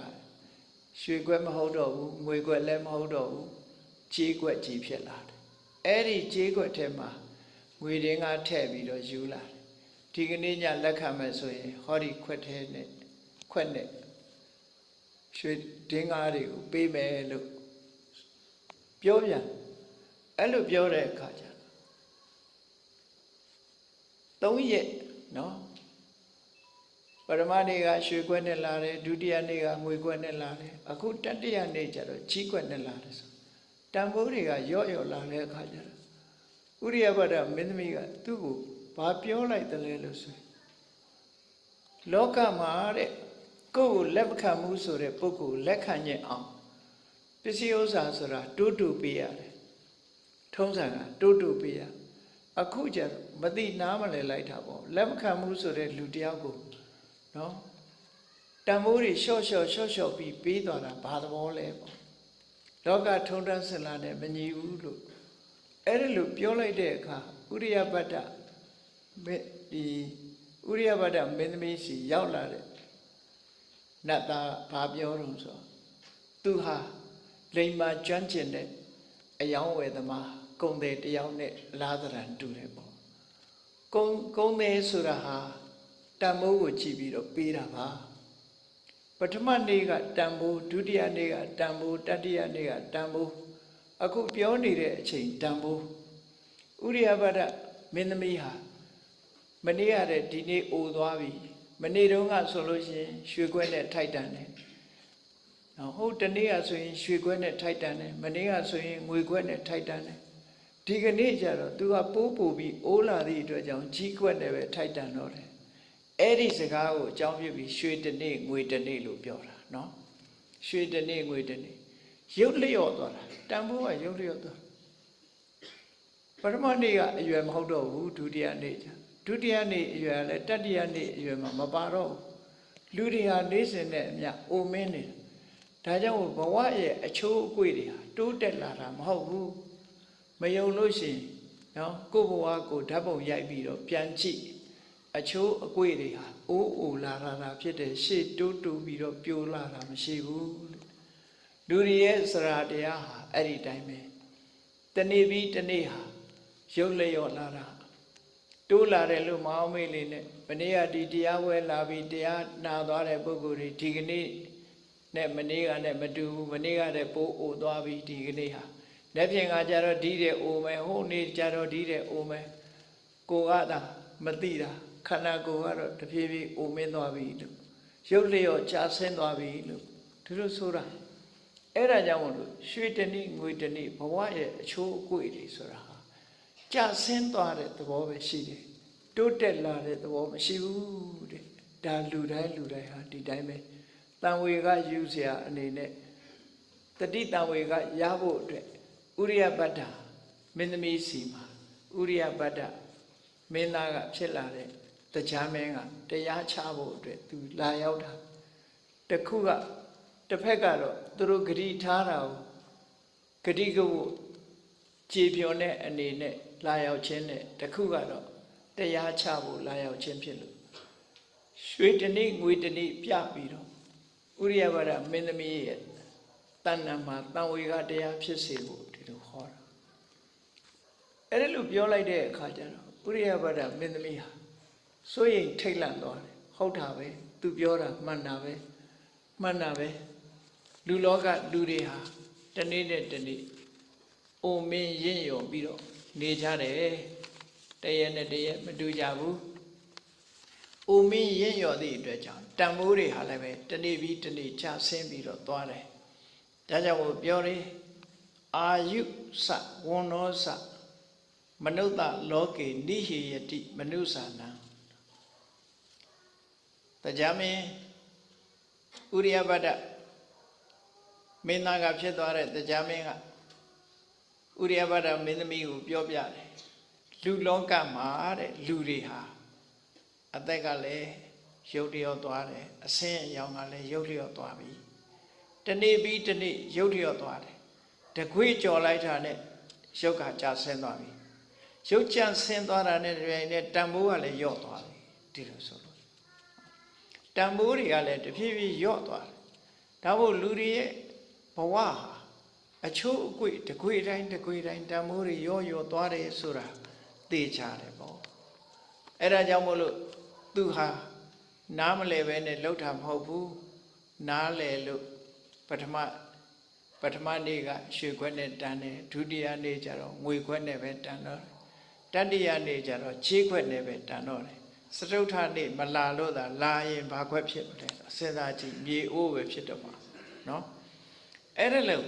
ရွှေခွက်မဟုတ်တော့ဘူးငွေခွက်လည်းမဟုတ်တော့ဘူးကြေးခွက်ကြီးဖြစ်လာတယ်အဲ့ဒီကြေးခွက်ထဲမှာငွေတင်းကထည့်ပြီးတော့ယူလာတယ်ဒီကနေ့ညလက်ခံမယ်ဆိုရင်ဟောဒီခွက်ထဲနဲ့ခွက်နဲ့ရွှေတင်းကားတွေကိုပေးမယ်လို့ပြောပြန်အဲ့လိုပြောတဲ့အခါကျတော့၃ရက်နော် ပရမနေ့ကရွှေခွက်နဲ့လာတယ်ဒုတိယနေ့ကငွေခွက်နဲ့လာတယ်အခုတတိယနေ့ကျတော့ကြီးခွက်နဲ့လာတယ်ဆိုတန်ဖိုးတွေကရော့ရော့လာတဲ့အခါကျတော့ဥရိယဘဒမင်းသမီးကသူ့ကိုဘာပြောလိုက်တယ်လဲလို့ဆိုလောကမှာတဲ့ကိုယ့်ကိုလက်မခံမှုဆိုတဲ့ပုဂ္ဂိုလ်လက်ခံညင်အောင်ပစ္စည်းဥစ္စာဆိုတာတိုးတူပေးရတယ်ထုံးစံကတိုးတူပေးရအခုကျတော့မသိနားမလဲလိုက်တာပေါ့လက်မခံမှုဆိုတဲ့လူတယောက်ကို နော်တန်ဖိုးတွေလျှော့လျှော့လျှော့လျှော့ပြီးပေးသွားတာဘာသဘောလဲပေါ့လောကထုံတန်းစင်လာနဲ့မညီဘူးလို့အဲ့ဒီလိုပြောလိုက်တဲ့အခါဥရိယပတ္တဒီဥရိယပတ္တမင်းသမီးစီရောက်လာတဲ့နတ်သားဘာပြောတော့ဆိုသူဟာလိမ္မာကျွမ်းကျင်တဲ့အယောင်းဝယ်သမားကုံတယ်တယောက်နဲ့လားသရံတူတယ်ပေါ့ကုံကုံတယ်ဆိုတာဟာ တန်မိုးကိုကြည့်ပြီးတော့ပေးတာပါပထမနေ့ကတန်ဖိုးဒုတိယနေ့ကတန်ဖိုးတတိယနေ့ကတန်ဖိုးအခုပြောနေတဲ့အချိန်တန်ဖိုးဥရိယဘဒမင်းသမီးဟာမနေ့ရတဲ့ဒီနေ့အိုသွားပြီမနေ့တုန်းကဆိုလို့ရှိရင်ရွှေခွက်နဲ့ထိုက်တန်တယ်နော်ဟုတ်တနေ့ကဆိုရင်ရွှေခွက်နဲ့ထိုက်တန်တယ်မနေ့ကဆိုရင်ငွေခွက်နဲ့ထိုက်တန်တယ်ဒီကနေ့ကျတော့သူကပိုးပူပြီးအိုးလာသည့်အတွက်ကြောင့်ကြီးခွက်နဲ့ပဲထိုက်တန်တော့တယ် အဲ့ဒီစကားကိုအကြောင်းပြပြီးရွှေတနေ့ငွေတနေ့လို့ပြောတာနော်ရွှေတနေ့ငွေတနေ့ရုပ်လျော့သွားတာတန်ဖိုးကရုပ်လျော့သွားပထမနေ့ကအရွယ်မဟုတ်တော့ဘူးဒုတိယနေ့ကျဒုတိယနေ့အရွယ်လည်းတတိယနေ့အရွယ်မှာမပါတော့ဘူးလူတွေဟာနေစဉ်နဲ့အမျှအိုမင်းနေတယ်ဒါကြောင့်ဘဝရဲ့အချိုးအကွေ့တွေဟာတိုးတက်လာတာမဟုတ်ဘူးမယုံလို့ရှိရင်နော်ကိုယ့်ဘဝကိုဓာတ်ပုံရိုက်ပြီးတော့ပြန်ကြည့် အချိုးအကွေ့တွေဟာအိုးအိုလာတာတာဖြစ်တယ်ရှေ့တိုးတိုးပြီးတော့ပြိုလာတာမရှိဘူးလူတွေရဲ့စရာတရားဟာအဲ့ဒီတိုင်းပဲတနေ့ပြီးတနေ့ဟာရုပ်လျော့လာတာတိုးလာတယ်လို့မအောင်မေးလေးနဲ့မနေ့ကဒီတရားဝဲလာပြီးတရားနာသွားတဲ့ပုဂ္ဂိုလ်တွေဒီကနေ့နဲ့မနေ့ကနဲ့မတူဘူးမနေ့ကတည်းပိုးအိုသွားပြီးဒီကနေ့ဟာလက်ဖြင့်ကကြတော့ဒီတဲ့အိုမယ်ဟိုနေ့ကြတော့ဒီတဲ့အိုမယ်ကိုကသာမသိတာ ခန္ဓာကိုယ်ကတော့တဖြည်းဖြည်းအိုမင်းသွားပြီလို့ရုပ်လျော့ကြာဆင်းသွားပြီလို့သူတို့ဆိုတာအဲ့ဒါကြောင့်မလို့ရွှေတနည်းငွေတနည်းဘဝရဲ့အချိုးအကွေ့တွေဆိုတာဟာကြာဆင်းသွားတဲ့သဘောပဲရှိတယ်တိုးတက်လာတဲ့သဘောမရှိဘူးတဲ့ဒါလူတိုင်းလူတိုင်းဟာဒီတိုင်းပဲတန်ဝေကယူเสียအနေနဲ့တတိတန်ဝေကရဖို့အတွက်ဥရိယပတ္တမင်းသမီးစီမှာဥရိယပတ္တမင်းသားကဖြစ်လာတဲ့ တရားမင်းကတရားချဖို့အတွက်သူလာရောက်တာတခုကတစ်ဖက်ကတော့သူတို့ဂတိထားတာကိုဂတိကဖို့ကြည်ပြောတဲ့အနေနဲ့လာရောက်ခြင်းနဲ့တခုကတော့တရားချဖို့လာရောက်ခြင်းဖြစ်လို့ရွှေတနည်းငွေတနည်းပြပြီးတော့ဥရိယဘာဒမင်းသမီးရဲ့တဏ္ဍာမှာတန်ဝေကတရားဖြစ်စေဖို့ဒီလိုဟောတာအဲ့ဒါလို့ပြောလိုက်တဲ့အခါကျတော့ဥရိယဘာဒမင်းသမီးဟာ စိုးရိမ်ထိတ်လန့်သွားတယ်ဟုတ်တာပဲသူပြောတာမှန်တာပဲမှန်တာပဲလူလောကလူတွေဟာတနေ့နဲ့တနေ့အိုမင်းရင့်ရော်ပြီးတော့နေကြတယ်တရက်နဲ့တရက်မတူကြဘူးအိုမင်းရင့်ရော်သည့်အတွက်ကြောင့်တန်မိုးတွေဟာလည်းပဲတနေ့ပြီးတနေ့ချဆင်းပြီးတော့သွားတယ်ဒါကြောင့်ကိုပြောတယ်အာယုစဝန္နောစမနုဿလောကေနိဟေယတိမနုဿာနံ တရားမင်းဥရိယပတ္တမင်းသားကဖြစ်သွားတဲ့တရားမင်းကဥရိယပတ္တမင်းသမီးကိုပြောပြတယ်လူလောကမှာတဲ့လူတွေဟာအသက်ကလည်းရုပ်တရောသွားတယ်အဆင်းအရောင်ကလည်းရုပ်တရောသွားပြီတနေ့ပြီးတနေ့ရုပ်တရောသွားတယ်တခွေကြော်လိုက်တာနဲ့ရုပ်ကကြာဆင်းသွားပြီရုပ်ကြဆင်းသွားတာနဲ့တပြိုင်နက်တန်ဖိုးကလည်းယော့သွားပြီဒီလိုဆိုလို့ တန်ဖိုးတွေကလည်းတဖြည်းဖြည်းယော့သွားတယ်ဒါမို့လူတွေရဲ့ဘဝဟာအချိုးအကွေ့တကွေတိုင်းတကွေတိုင်းတန်ဖိုးတွေယော့ယော့သွားတယ်ဆိုတာသိချတယ်ပေါ့အဲ့ဒါကြောင့်မို့လို့သူဟာနားမလဲပဲနဲ့လှုပ်တာမဟုတ်ဘူးနားလဲလို့ပထမပထမနေ့ကရွှေခွက်နဲ့တန်တယ်ဒုတိယနေ့ကျတော့ငွေခွက်နဲ့ပဲတန်တော့တတိယနေ့ကျတော့ချေးခွက်နဲ့ပဲတန်တော့တယ် စတုထနေ့မလာလို့သာလာရင်ဘာခွက်ဖြစ်မလဲစဉ်းစားကြည့်မြေအိုးပဲဖြစ်တော့မှာနော်အဲ့ဒါလို့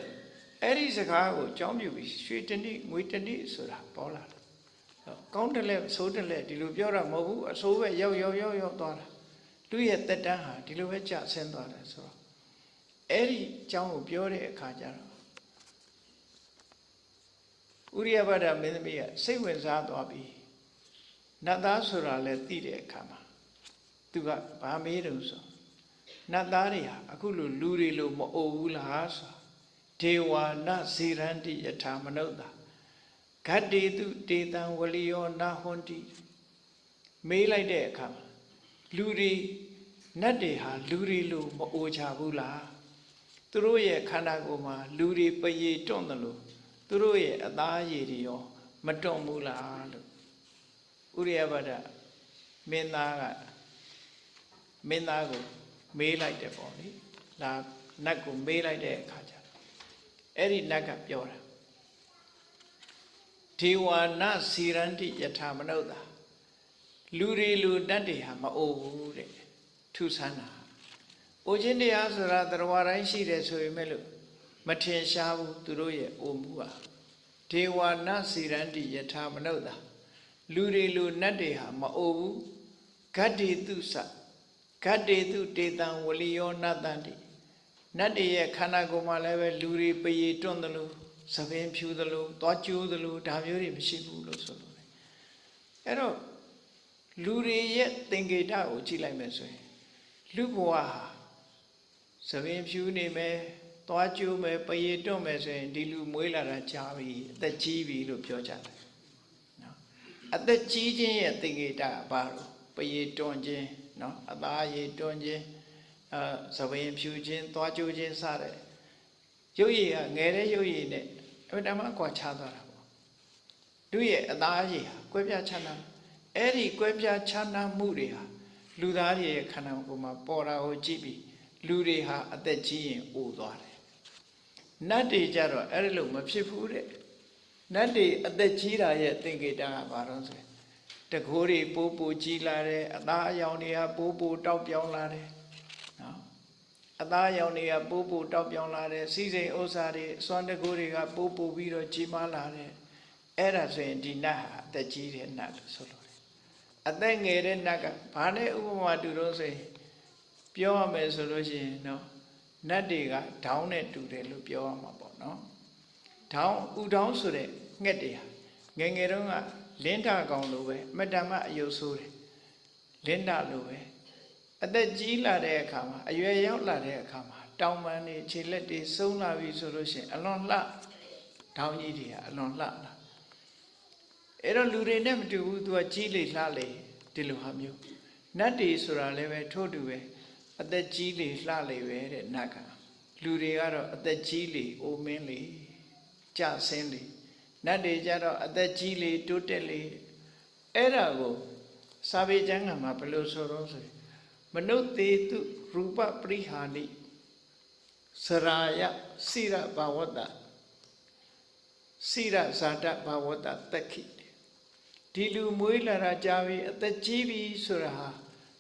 အဲ့ဒီစကားကိုကြောင်းပြပြီးရွှေတနည်းငွေတနည်းဆိုတာပေါ်လာတယ်ကောင်းတယ်လဲဆိုးတယ်လဲဒီလိုပြောတာမဟုတ်ဘူးအဆိုးပဲရောက်ရောက်ရောက်ရောက်သွားတာသူ့ရဲ့တက်တန်းဟာဒီလိုပဲကြဆင်းသွားတယ်ဆိုတော့အဲ့ဒီအကြောင်းကိုပြောတဲ့အခါကျတော့ဥရိယဘဒ္ဒမင်းသမီးကစိတ်ဝင်စားသွားပြီ နတ်သားဆိုတာလဲသိတဲ့အခါမှာသူကဘာမေးတယ်ဆိုနတ်သားတွေဟာအခုလိုလူတွေလိုမအိုဘူးလားဆိုဒေဝနာဇေရန္တိယထာမနုဿာဂတ္တေတုတေတံဝလိယောနာဟွန်တိမေးလိုက်တဲ့အခါမှာလူတွေနတ်တွေဟာလူတွေလို့မအိုချဘူးလားသူတို့ရဲ့ခန္ဓာကိုယ်မှာလူတွေပရေတွန့်တယ်လို့သူတို့ရဲ့အသားရည်တွေရောမတွန့်ဘူးလားလို့ ဥရိယဘဒမင်းသားကမင်းသားကိုမေးလိုက်တယ်ပေါ့လေလာနတ်ကိုမေးလိုက်တဲ့အခါကျအဲ့ဒီနတ်ကပြောတာဒေဝနာစီရန္တိယထာမနုဿာလူတွေလူတတ်တွေဟာမအိုဘူးတဲ့ထုဆန်းတာအိုခြင်းတရားဆိုတာတရားတိုင်းရှိတယ်ဆိုပေမဲ့လို့မထင်ရှားဘူးသူတို့ရဲ့အိုမှုဟာဒေဝနာစီရန္တိယထာမနုဿာ လူတွေလူနတ်တွေဟာမအိုဘူးဂတ္တိတုစဂတ္တိတုတေတံဝလိယောနတ္တန္တိနတ်တွေရဲ့ခန္ဓာကိုယ်မှာလည်းပဲလူတွေပရေတွန့်တယ်လို့သပင်ဖြူတယ်လို့သွားကျိုးတယ်လို့ဒါမျိုးတွေမရှိဘူးလို့ဆိုလို့တယ်အဲ့တော့လူတွေရဲ့သင်္ကေတကိုကြည့်လိုက်မယ်ဆိုရင်လူဘဝဟာသပင်ဖြူနေမယ်သွားကျိုးမယ်ပရေတွန့်မယ်ဆိုရင်ဒီလူမွေးလာတာကြာပြီအသက်ကြီးပြီလို့ပြောကြတယ်နော် အသက်ကြီးခြင်းရဲ့သင်္ကေတကဘာလို့ပရေတွန့်ခြင်းနော်အသားရည်တွန့်ခြင်းအဲသပင်ဖြူခြင်းသွားကျိုးခြင်းစတဲ့ရုပ်ရည်ကငယ်တဲ့ရုပ်ရည်နဲ့အမှန်တမ်းကွာခြားသွားတာပေါ့သူရဲ့အသားရည်ဟာကွဲပြားခြားနာအဲ့ဒီကွဲပြားခြားနာမှုတွေဟာလူသားတွေရဲ့ခန္ဓာကိုယ်မှာပေါ်တာကိုကြည့်ပြီးလူတွေဟာအသက်ကြီးရင်အိုသွားတယ်နတ်တွေကြတော့အဲ့ဒီလိုမဖြစ်ဘူးတဲ့ နတ်တွေအသက်ကြီးတာရဲ့သင်္ကေတကဘာလို့ဆိုရင်တကိုးတွေပိုးပိုကြီးလာတယ်အသားအယောင်တွေကပိုးပိုတောက်ပြောင်းလာတယ်နော်အသားအယောင်တွေကပိုးပိုတောက်ပြောင်းလာတယ်စီးစိမ်ဥစ္စာတွေအစွမ်းတကိုးတွေကပိုးပိုပြီးတော့ကြီးမားလာတယ်အဲ့ဒါဆိုရင်ဒီနတ်ဟာအသက်ကြီးတဲ့နတ်လို့ဆိုလို့တယ်အသက်ငယ်တဲ့နတ်ကဘာနဲ့ဥပမာတူတော့ဆိုရင်ပြောရမယ်ဆိုလို့ရှိရင်နော်နတ်တွေကဒေါင်းနဲ့တူတယ်လို့ပြောရမှာပေါ့နော် ဒေါင်းဥဒေါင်းဆိုတဲ့ငှက်တွေဟာငယ်ငယ်တုန်းကလင်းထကောင်လိုပဲအမတ္တမအယုတ်ဆိုးတယ်လင်းထလိုပဲအသက်ကြီးလာတဲ့အခါမှာအရွယ်ရောက်လာတဲ့အခါမှာတောင်ပန်းတွေခြေလက်တွေဆုံးလာပြီဆိုလို့ရှိရင်အလွန်လှဒေါင်းကြီးတွေကအလွန်လှလာအဲ့တော့လူတွေနဲ့မတူဘူးသူကကြီးလေလှလေဒီလိုဟာမျိုးနတ်တွေဆိုတာလည်းပဲထို့တူပဲအသက်ကြီးလေလှလေပဲတဲ့နတ်ကလူတွေကတော့အသက်ကြီးလေအိုမင်းလေ ကြဆင်းလေနတ်တွေကြတော့အသက်ကြီးလေတိုးတက်လေအဲ့ဒါကိုစာပေကျမ်းကမှာဘယ်လိုဆိုတော့ဆိုရင်မနုသေတုရူပပရိဟာနိစရာယစိရဘာဝတ္တစိရဇာတဘာဝတ္တတက်ခိဒီလူမွေးလာတာကြာပြီအသက်ကြီးပြီဆိုတာဟာ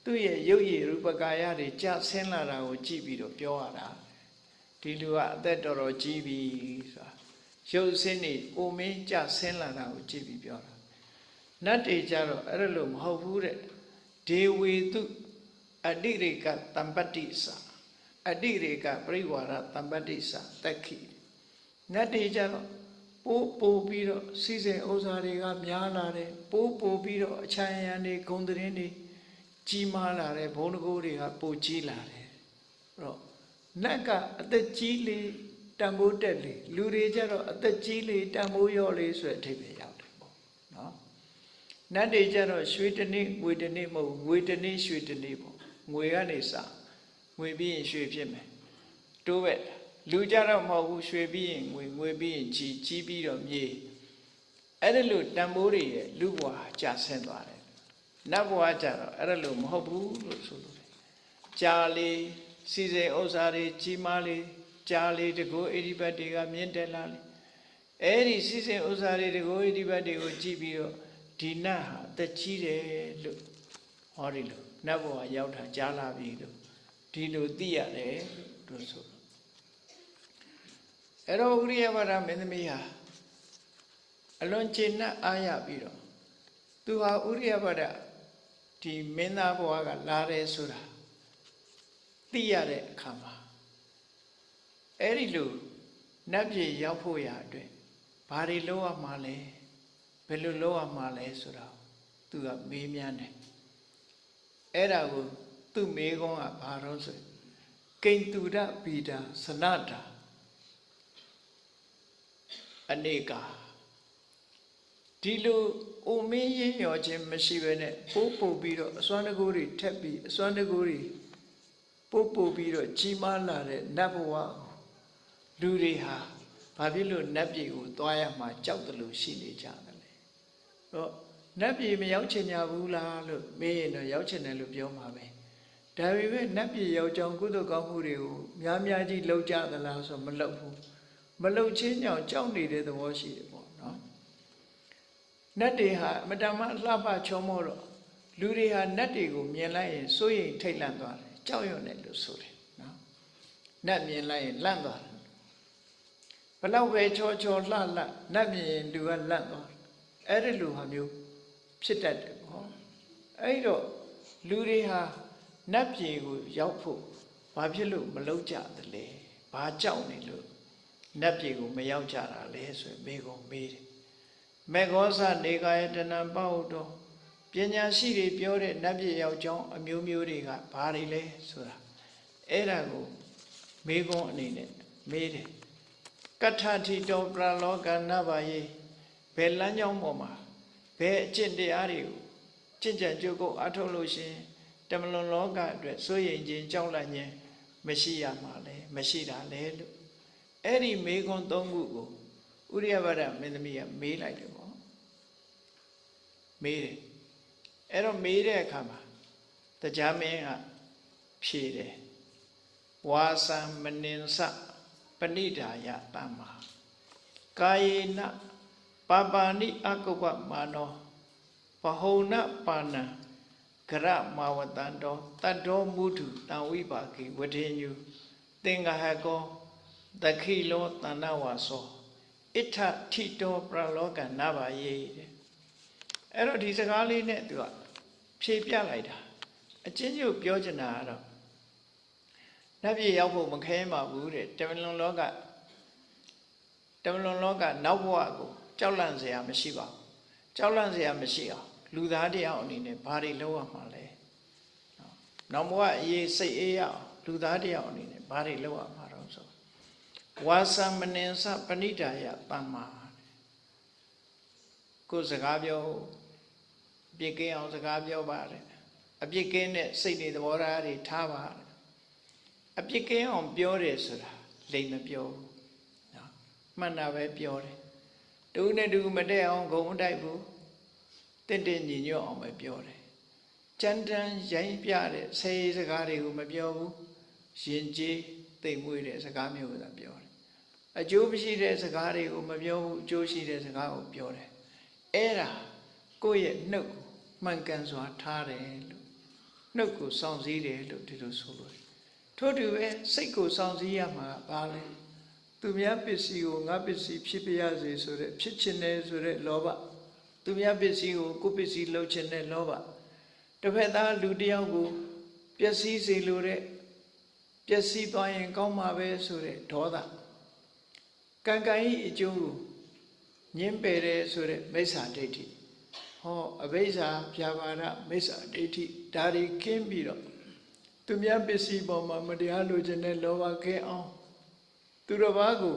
သူ့ရဲ့ရုပ်ရည်ရူပကာယတွေကြဆင်းလာတာကိုကြည့်ပြီးတော့ပြောရတာဒီလူကအသက်တော်တော်ကြီးပြီဆိုတာ ရုပ်ဆင်းနေအိုမင်းကြဆင်းလာတာကိုကြည့်ပြီးပြောတာနတ်တွေကြတော့အဲ့ဒါလို့မဟုတ်ဘူးတဲ့ဒေဝေတုအတိရိကတမ္ပတ္တိသအတိရိကပရိဝါရတမ္ပတ္တိသတက်ခိနတ်တွေကြတော့ပိုးပိုးပြီးတော့စီစဉ်ဥစ္စာတွေကများလာတယ်ပိုးပိုးပြီးတော့အချမ်းရံတွေဂုံသတင်းတွေကြီးမားလာတယ်ဘုံတကိုးတွေကပိုကြီးလာတယ်အဲ့တော့နတ်ကအသက်ကြီးလေ တန်ဖိုးတက်လေလူတွေကြတော့အသက်ကြီးလေတန်ဖိုးရော့လေဆိုတဲ့အထိပ္ပယ်ရောက်တယ်ပေါ့နော်နတ်တွေကြတော့ရွှေတနေ့ငွေတနေ့မဟုတ်ငွေတနေ့ရွှေတနေ့ပေါ့ငွေကနေစငွေပြီးရင်ရွှေဖြစ်မယ်တိုးပဲလူကြတော့မဟုတ်ဘူးရွှေပြီးရင်ငွေငွေပြီးရင်ကြီးကြီးပြီးတော့မြေအဲ့ဒါလို့တန်ဖိုးတွေရဲ့လူဘဝကြာဆင်းသွားတယ်နတ်ဘဝကြတော့အဲ့ဒါလို့မဟုတ်ဘူးလို့ဆိုလို့ကြာလေစီစဉ်ဥစ္စာတွေကြီးမားလေ ကြာလေတကူဣတိပတ်တွေကမြင့်တက်လာလေအဲ့ဒီစီစဉ်ဥစ္စာတွေတကူဣတိပတ်တွေကိုကြည့်ပြီးတော့ဒီနတ်ဟာတက်ကြီးတယ်လို့ဟောဒီလိုနတ်ဘဝရောက်တာကြားလာပြီလို့ဒီလိုသိရတယ်လို့ဆိုအဲ့တော့ဥရိယဘာဒမင်းသမီးဟာအလွန်ကျေနပ်အားရပြီးတော့သူဟာဥရိယဘာဒဒီမင်းသားဘဝကလာတယ်ဆိုတာသိရတဲ့အခါမှာ အဲ့ဒီလိုနတ်ပြည်ရောက်ဖို့ရာအတွက်ဘာတွေလုပ်ရမှာလဲဘယ်လိုလုပ်ရမှာလဲဆိုတာသူကမေးမြန်းတယ်အဲ့ဒါကိုသူ့မေးခွန်းကဘာတော့ဆိုကိန္တုရဗီဒာစနတာအနေကာဒီလိုအိုမင်းရင်းရောခြင်းမရှိဘဲနဲ့ပိုးပုတ်ပြီးတော့အစွမ်းတကူတွေထက်ပြီးအစွမ်းတကူတွေပို့ပို့ပြီးတော့ကြီးမားလာတဲ့နတ်ဘဝကို လူတွေဟာဘာဖြစ်လို့နတ်ပြည်ကိုသွားရမှာကြောက်တယ်လို့ရှိနေကြတယ်လေတော့နတ်ပြည်မရောက်ချင်ကြဘူးလားလို့မေးရင်တော့ရောက်ချင်တယ်လို့ပြောမှာပဲဒါပေမဲ့နတ်ပြည်ရောက်ကြောင်းကုသိုလ်ကောင်းမှုတွေကိုများများကြီးလုပ်ကြသလားဆိုမလုပ်ဘူးမလုပ်ချင်းကြောင့်ကြောက်နေတဲ့သဘောရှိတယ်ပေါ့နော်နတ်တွေဟာအမတမလှပချောမောတော့လူတွေဟာနတ်တွေကိုမြင်လိုက်ရင်စိုးရိမ်ထိတ်လန့်သွားတယ်ကြောက်ရွံ့တယ်လို့ဆိုတယ်နော်နတ်မြင်လိုက်ရင်လန့်သွားတယ်ဘ လောက်ပဲချောချောလှလှနတ်မြင်ရင်လူကလန့်သွားတယ်အဲ့ဒီလိုဟာမျိုးဖြစ်တတ်တယ်ပေါ့အဲ့တော့လူတွေဟာနတ်ပြည်ကိုရောက်ဖို့ဘာဖြစ်လို့မလုပ်ကြသလဲဘာကြောက်နေလို့နတ်ပြည်ကိုမရောက်ကြတာလဲဆိုရင်မေကုံမေးတယ်မေဃောဇနေကာယတဏံပဟုတောပညာရှိတွေပြောတဲ့နတ်ပြည်ရောက်ကြောင်းအမျိုးမျိုးတွေကဘာတွေလဲဆိုတာအဲ့ဒါကိုမေကုံအနေနဲ့မေးတယ် ကဋ္ဌတိတောပရလောကနဘယေဘယ်လမ်းကြောင်းပေါ်မှာဘယ်အကျင့်တရားတွေကိုကျင့်ကြံကြိုးကုပ်အထုတ်လို့ရှရင်တမလွန်လောကအတွက်စိုးရိမ်ခြင်းကြောက်လန့်ခြင်းမရှိရမှာလဲမရှိတာလဲလို့အဲ့ဒီမေခွန်းသုံးခုကိုဥရိယဗဒမင်းသမီးကမေးလိုက်တယ်ပေါ့မေးတယ်အဲ့တော့မေးတဲ့အခါမှာတရားမင်းကဖြေတယ်ဝါစံမနင်စ ပဏိဒါယတမ္မာကာယေနပါပါဏိအကုပ္ပမာနောပဟုဏပါဏံဂရမာဝတံတောတတ္တောမုထုတံဝိပါကိဝထေညုသင်္ဃဟကောတခိလောတဏ္ဏဝါသောဣထထိတောပရလောကနဘာယေတဲ့အဲ့တော့ဒီစကားလေးနဲ့သူကဖြေပြလိုက်တာအချင်းချင်းပြောချင်တာကတော့ နတ်ပြည်ရောက်ဖို့မခဲမှဘူးတဲ့တမလွန်လောကတမလွန်လောကနောက်ဘဝကိုကြောက်လန့်စရာမရှိပါဘူးကြောက်လန့်စရာမရှိအောင်လူသားတရားအနေနဲ့ဘာတွေလုပ်ရမှာလဲနောက်ဘဝအရေးစိတ်အေးရအောင်လူသားတရားအနေနဲ့ဘာတွေလုပ်ရမှာတော့ဆိုဝါသမနင်္စပဏိတာယတမ္မာကိုစကားပြောအပြစ်ကင်းအောင်စကားပြောပါတယ်အပြစ်ကင်းတဲ့စိတ်တွေသဘောထားတွေထားပါတယ် အပြစ်ကင်းအောင်ပြောတယ်ဆိုတာလိမ်မပြောဘူးနော်မှန်တာပဲပြောတယ်တူနဲ့တူမတည့်အောင်ဂုံမတိုက်ဘူးတင့်တင့်ညီညွတ်အောင်ပဲပြောတယ်ကြမ်းတမ်းရိုင်းပြတဲ့ဆယ်စကားတွေကိုမပြောဘူးရင်ကျေးသိမ်မွေ့တဲ့စကားမျိုးကိုသာပြောတယ်အကျိုးမရှိတဲ့စကားတွေကိုမပြောဘူးအကျိုးရှိတဲ့စကားကိုပြောတယ်အဲ့ဒါကိုယ့်ရဲ့နှုတ်မှန်ကန်စွာထားတယ်လို့နှုတ်ကိုစောင့်စည်းတယ်လို့ဒီလိုဆိုလို့ ထို့တူပဲစိတ်ကိုစောင့်စည်းရမှာဘာလဲသူများပစ္စည်းကိုငါပစ္စည်းဖြစ်ပြရစေဆိုတဲ့ဖြစ်ချင်တယ်ဆိုတဲ့လောဘသူများပစ္စည်းကိုကိုယ်ပစ္စည်းလှုပ်ချင်တဲ့လောဘတစ်ဖက်သားလူတစ်ယောက်ကိုပျက်စီးစေလိုတဲ့ပျက်စီးသွားရင်ကောင်းမှာပဲဆိုတဲ့ဒေါသကံကံဤအကျိုးကိုညင်းပယ်တယ်ဆိုတဲ့မိစ္ဆာဒိဋ္ဌိဟောအဘိဇ္ဇာဖြာပါဒမိစ္ဆာဒိဋ္ဌိဒါတွေခင်းပြီးတော့ သူများပစ္စည်းပေါ်မှာမတရားလိုချင်တဲ့လောဘခဲအောင်သူတစ်ပါးကို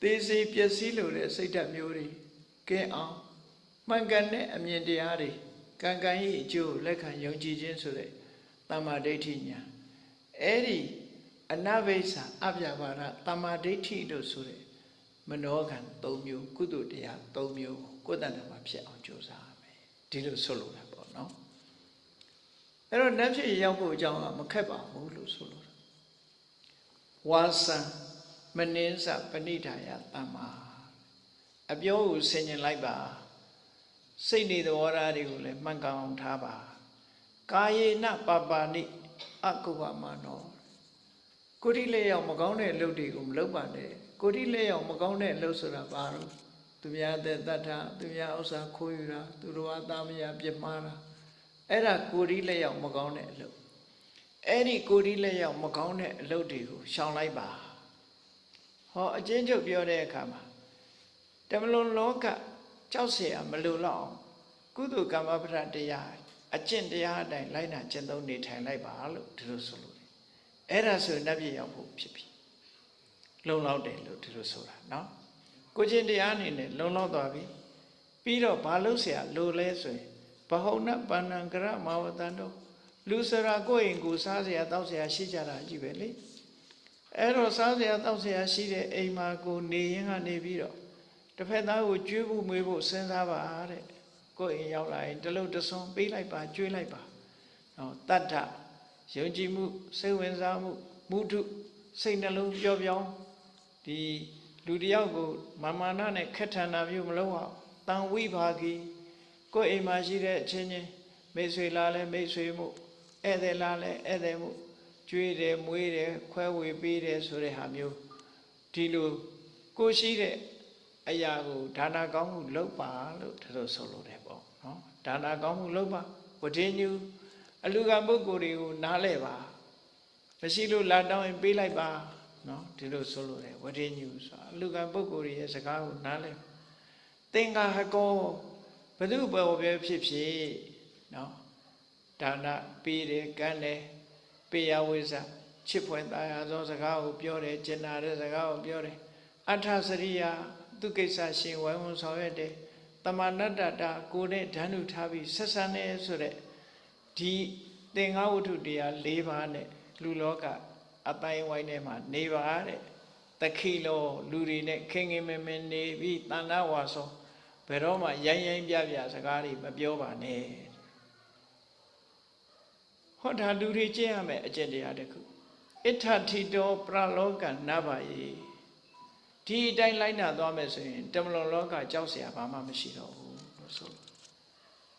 သေစေပျက်စီးလိုတဲ့စိတ်ဓာတ်မျိုးတွေကဲအောင်မှန်ကန်တဲ့အမြင်တရားတွေကံကံ၏အကျိုးလက်ခံယုံကြည်ခြင်းဆိုတဲ့တမ္မာဒိဋ္ဌိညာအဲ့ဒီအနဘိဆာအပြပါဒတမ္မာဒိဋ္ဌိလို့ဆိုတဲ့မနောကံ၃မျိုးကုသတရား၃မျိုးကိုယ်တဏ္ဍာမှာဖြစ်အောင်ကြိုးစားရမယ်ဒီလိုဆိုလိုတာပေါ့နော် အဲ့တော့နတ်ဖြစ်ရောက်ဖို့အကြောင်းကမခက်ပါဘူးလို့ဆိုလိုတာဝါစံမနင်းစပဏိဒါယတမ္မာအပြောကိုဆင်ញင်လိုက်ပါစိတ်နေသဘောထားတွေကိုလည်းမှန်ကန်အောင်ထားပါကာယေနပပါဏိအကုပမနောကိုတိလက်ရောက်မကောင်းတဲ့အလုပ်တွေကိုမလုပ်ပါနဲ့ကိုတိလက်ရောက်မကောင်းတဲ့အလုပ်ဆိုတာဘာလို့သူများတဲ့တတ်တာသူများဥစ္စာခိုးယူတာသူတော်ဘာသားမယားပြစ်မှားတာ အဲ့ဒါကိုတိလက်ရောက်မကောင်းတဲ့အလုပ်အဲ့ဒီကိုတိလက်ရောက်မကောင်းတဲ့အလုပ်တွေကိုရှောင်လိုက်ပါဟောအချင်းချုပ်ပြောတဲ့အခါမှာတမလွန်လောကကြောက်เสียမလိုတော့အောင်ကုသိုလ်ကမ္မပဒတရားအကျင့်တရားအတိုင်းလိုက်နာကျင့်သုံးနေထိုင်လိုက်ပါလို့ဒီလိုဆိုလို့အဲ့ဒါဆိုနတ်ပြည်ရောက်ဖို့ဖြစ်ပြီလုံလောက်တယ်လို့ဒီလိုဆိုတာเนาะကိုချင်းတရားအနေနဲ့လုံလောက်သွားပြီပြီးတော့ဘာလို့เสียလိုလဲဆိုရင် ဘဟုဏပဏ္ဏကရမဝတန်တို့လူစရာကိုယ့်အိမ်ကိုစားစရာတောက်စရာရှိကြတာကြီးပဲလေအဲ့တော့စားစရာတောက်စရာရှိတဲ့အိမ်မှာကိုနေရင်ကနေပြီးတော့တစ်ဖက်သားကိုကျွေးဖို့မွေးဖို့စဉ်းစားပါတဲ့ကိုယ့်အိမ်ရောက်လာရင်တလုံးတဆုံပေးလိုက်ပါကျွေးလိုက်ပါနော်တတ္ထယုံကြည်မှုစိတ်ဝင်စားမှုမုဒုစိတ်နှလုံးပျော်ပြောင်းဒီလူတယောက်ကိုမာမာနနဲ့ခက်ထန်တာမျိုးမလုပ်အောင်တန်ဝိဘာဂီ ကိုယ့်အိမ်မှာရှိတဲ့အချင်းချင်းမိတ်ဆွေလာလဲမိတ်ဆွေမှုဧည့်သည်လာလဲဧည့်သည်မှုကျွေးတယ်မွေးတယ်ခွဲဝေပေးတယ်ဆိုတဲ့ဟာမျိုးဒီလိုကိုယ်ရှိတဲ့အရာကိုဒါနာကောင်းမှုလုပ်ပါလို့ဒါလိုဆိုလိုတယ်ပေါ့နော်ဒါနာကောင်းမှုလုပ်ပါဝဋ္ဌညူအလူကပုဂ္ဂိုလ်တွေကိုနားလဲပါမရှိလို့လာတောင်းရင်ပေးလိုက်ပါနော်ဒီလိုဆိုလိုတယ်ဝဋ္ဌညူဆိုတာအလူကပုဂ္ဂိုလ်ရဲ့စကားကိုနားလဲသင်္ကာဟကော ဘု து ဘောပဲဖြစ်ဖြစ်နော်ဒါနပေးတယ်ကမ်းတယ်ပေးရဝိဇ္ဇချစ်ဖွယ်သားရသောစကားကိုပြောတယ်ကျင်နာတဲ့စကားကိုပြောတယ်အထစရိယာသူကိစ္စရှင်ဝိုင်းဝန်းဆောင်ရွက်တယ်တမဏတ္တတာကိုယ်နဲ့ဓာနုထားပြီးဆက်ဆံနေဆိုတဲ့ဒီသင်္ဃဝတ္ထုတရား၄ပါးနဲ့လူလောကအတိုင်းဝိုင်းထဲမှာနေပါတဲ့တခိလောလူတွေနဲ့ခင်ခင်မင်မင်နေပြီးတဏ္ဍဝါဆို ဘယ်တော့မှရိုင်းရိုင်းပြပြစကားတွေမပြောပါနဲ့ဟောဒါလူတွေကျင့်ရမယ်အကျင့်တရားတစ်ခုအဋ္ဌထိတောပရလောကနဗ္ဗယေဒီအတိုင်းလိုက်နာသွားမယ်ဆိုရင်တမလွန်လောကကြောက်เสียဘာမှမရှိတော့ဘူးလို့ဆို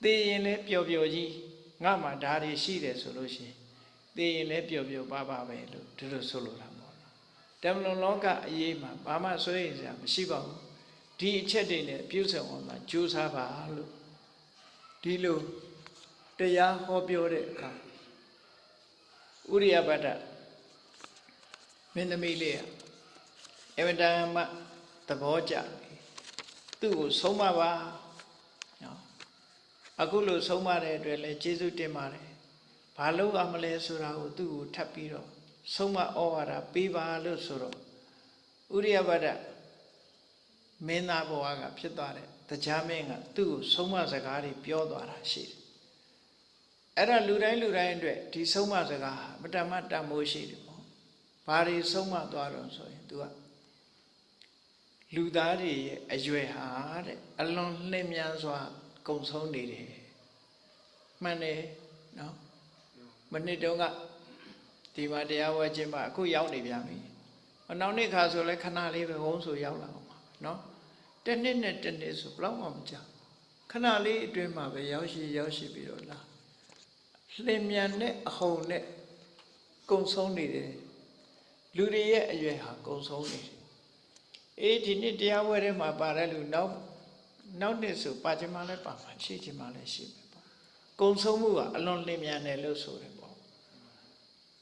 သိရင်လည်းပျော်ပျော်ကြီးငါမှဒါတွေရှိတယ်ဆိုလို့ရှိရင်သိရင်လည်းပျော်ပျော်ပါပါပဲလို့ဒီလိုဆိုလိုတာပေါ့နော်တမလွန်လောကအရေးမှာဘာမှစိုးရိမ်စရာမရှိပါဘူး ဒီအချက်တွေနဲ့ပြုစုံအောင်မှာကြိုးစားပါလို့ဒီလိုတရားဟောပြောတဲ့အခါဥရိယပတ္တမင်းသမီးလေးကအမတန်မှသဘောကျသူ့ကိုဆုံးမပါနော်အခုလို့ဆုံးမတဲ့အတွက်လည်းကျေးဇူးတင်ပါတယ်ဘာလို့အမလဲဆိုတာကိုသူ့ကိုထပ်ပြီးတော့ဆုံးမဩဝါဒပေးပါလို့ဆိုတော့ဥရိယပတ္တ မင်းသားဘဝကဖြစ်သွားတဲ့တရားမင်းကသူ့ကိုဆုံးမစကားတွေပြောသွားတာရှိတယ်အဲ့ဒါလူတိုင်းလူတိုင်းအတွက်ဒီဆုံးမစကားဟာမတမတမိုးရှိတယ်ပေါ့ဘာတွေဆုံးမသွားတော့ဆိုရင် तू ကလူသားတွေရဲ့အရွယ်ဟာတဲ့အလွန်လှည့်မြန်စွာကုံဆုံးနေတယ်မှန်တယ်နော်မနစ်တုန်းကဒီမှာတရားဝဲခြင်းမှာအခုရောက်နေပြန်ပြီအနောက်နေ့ခါဆိုလဲခဏလေးပဲဝုန်းဆိုရောက်လာအောင်ပါနော် တစ်နှစ်နဲ့တစ်နှစ်ဆိုဘယ်တော့မှမကြောက်ခဏလေးအတွင်းမှာပဲရောက်ရှိရောက်ရှိပြီးတော့လာလင်မြန်တဲ့အဟုန်နဲ့ကုံဆုံးနေတယ်လူတွေရဲ့အရွယ်ဟာကုံဆုံးနေတယ်အေးဒီနေ့တရားဝဲထဲမှာပါတဲ့လူနောက်နောက်နှစ်ဆိုပါချင်မှလည်းပါမှာရှိချင်မှလည်းရှိမယ်ပေါ့ကုံဆုံးမှုကအလွန်လင်မြန်တယ်လို့ဆိုတယ်ပေါ့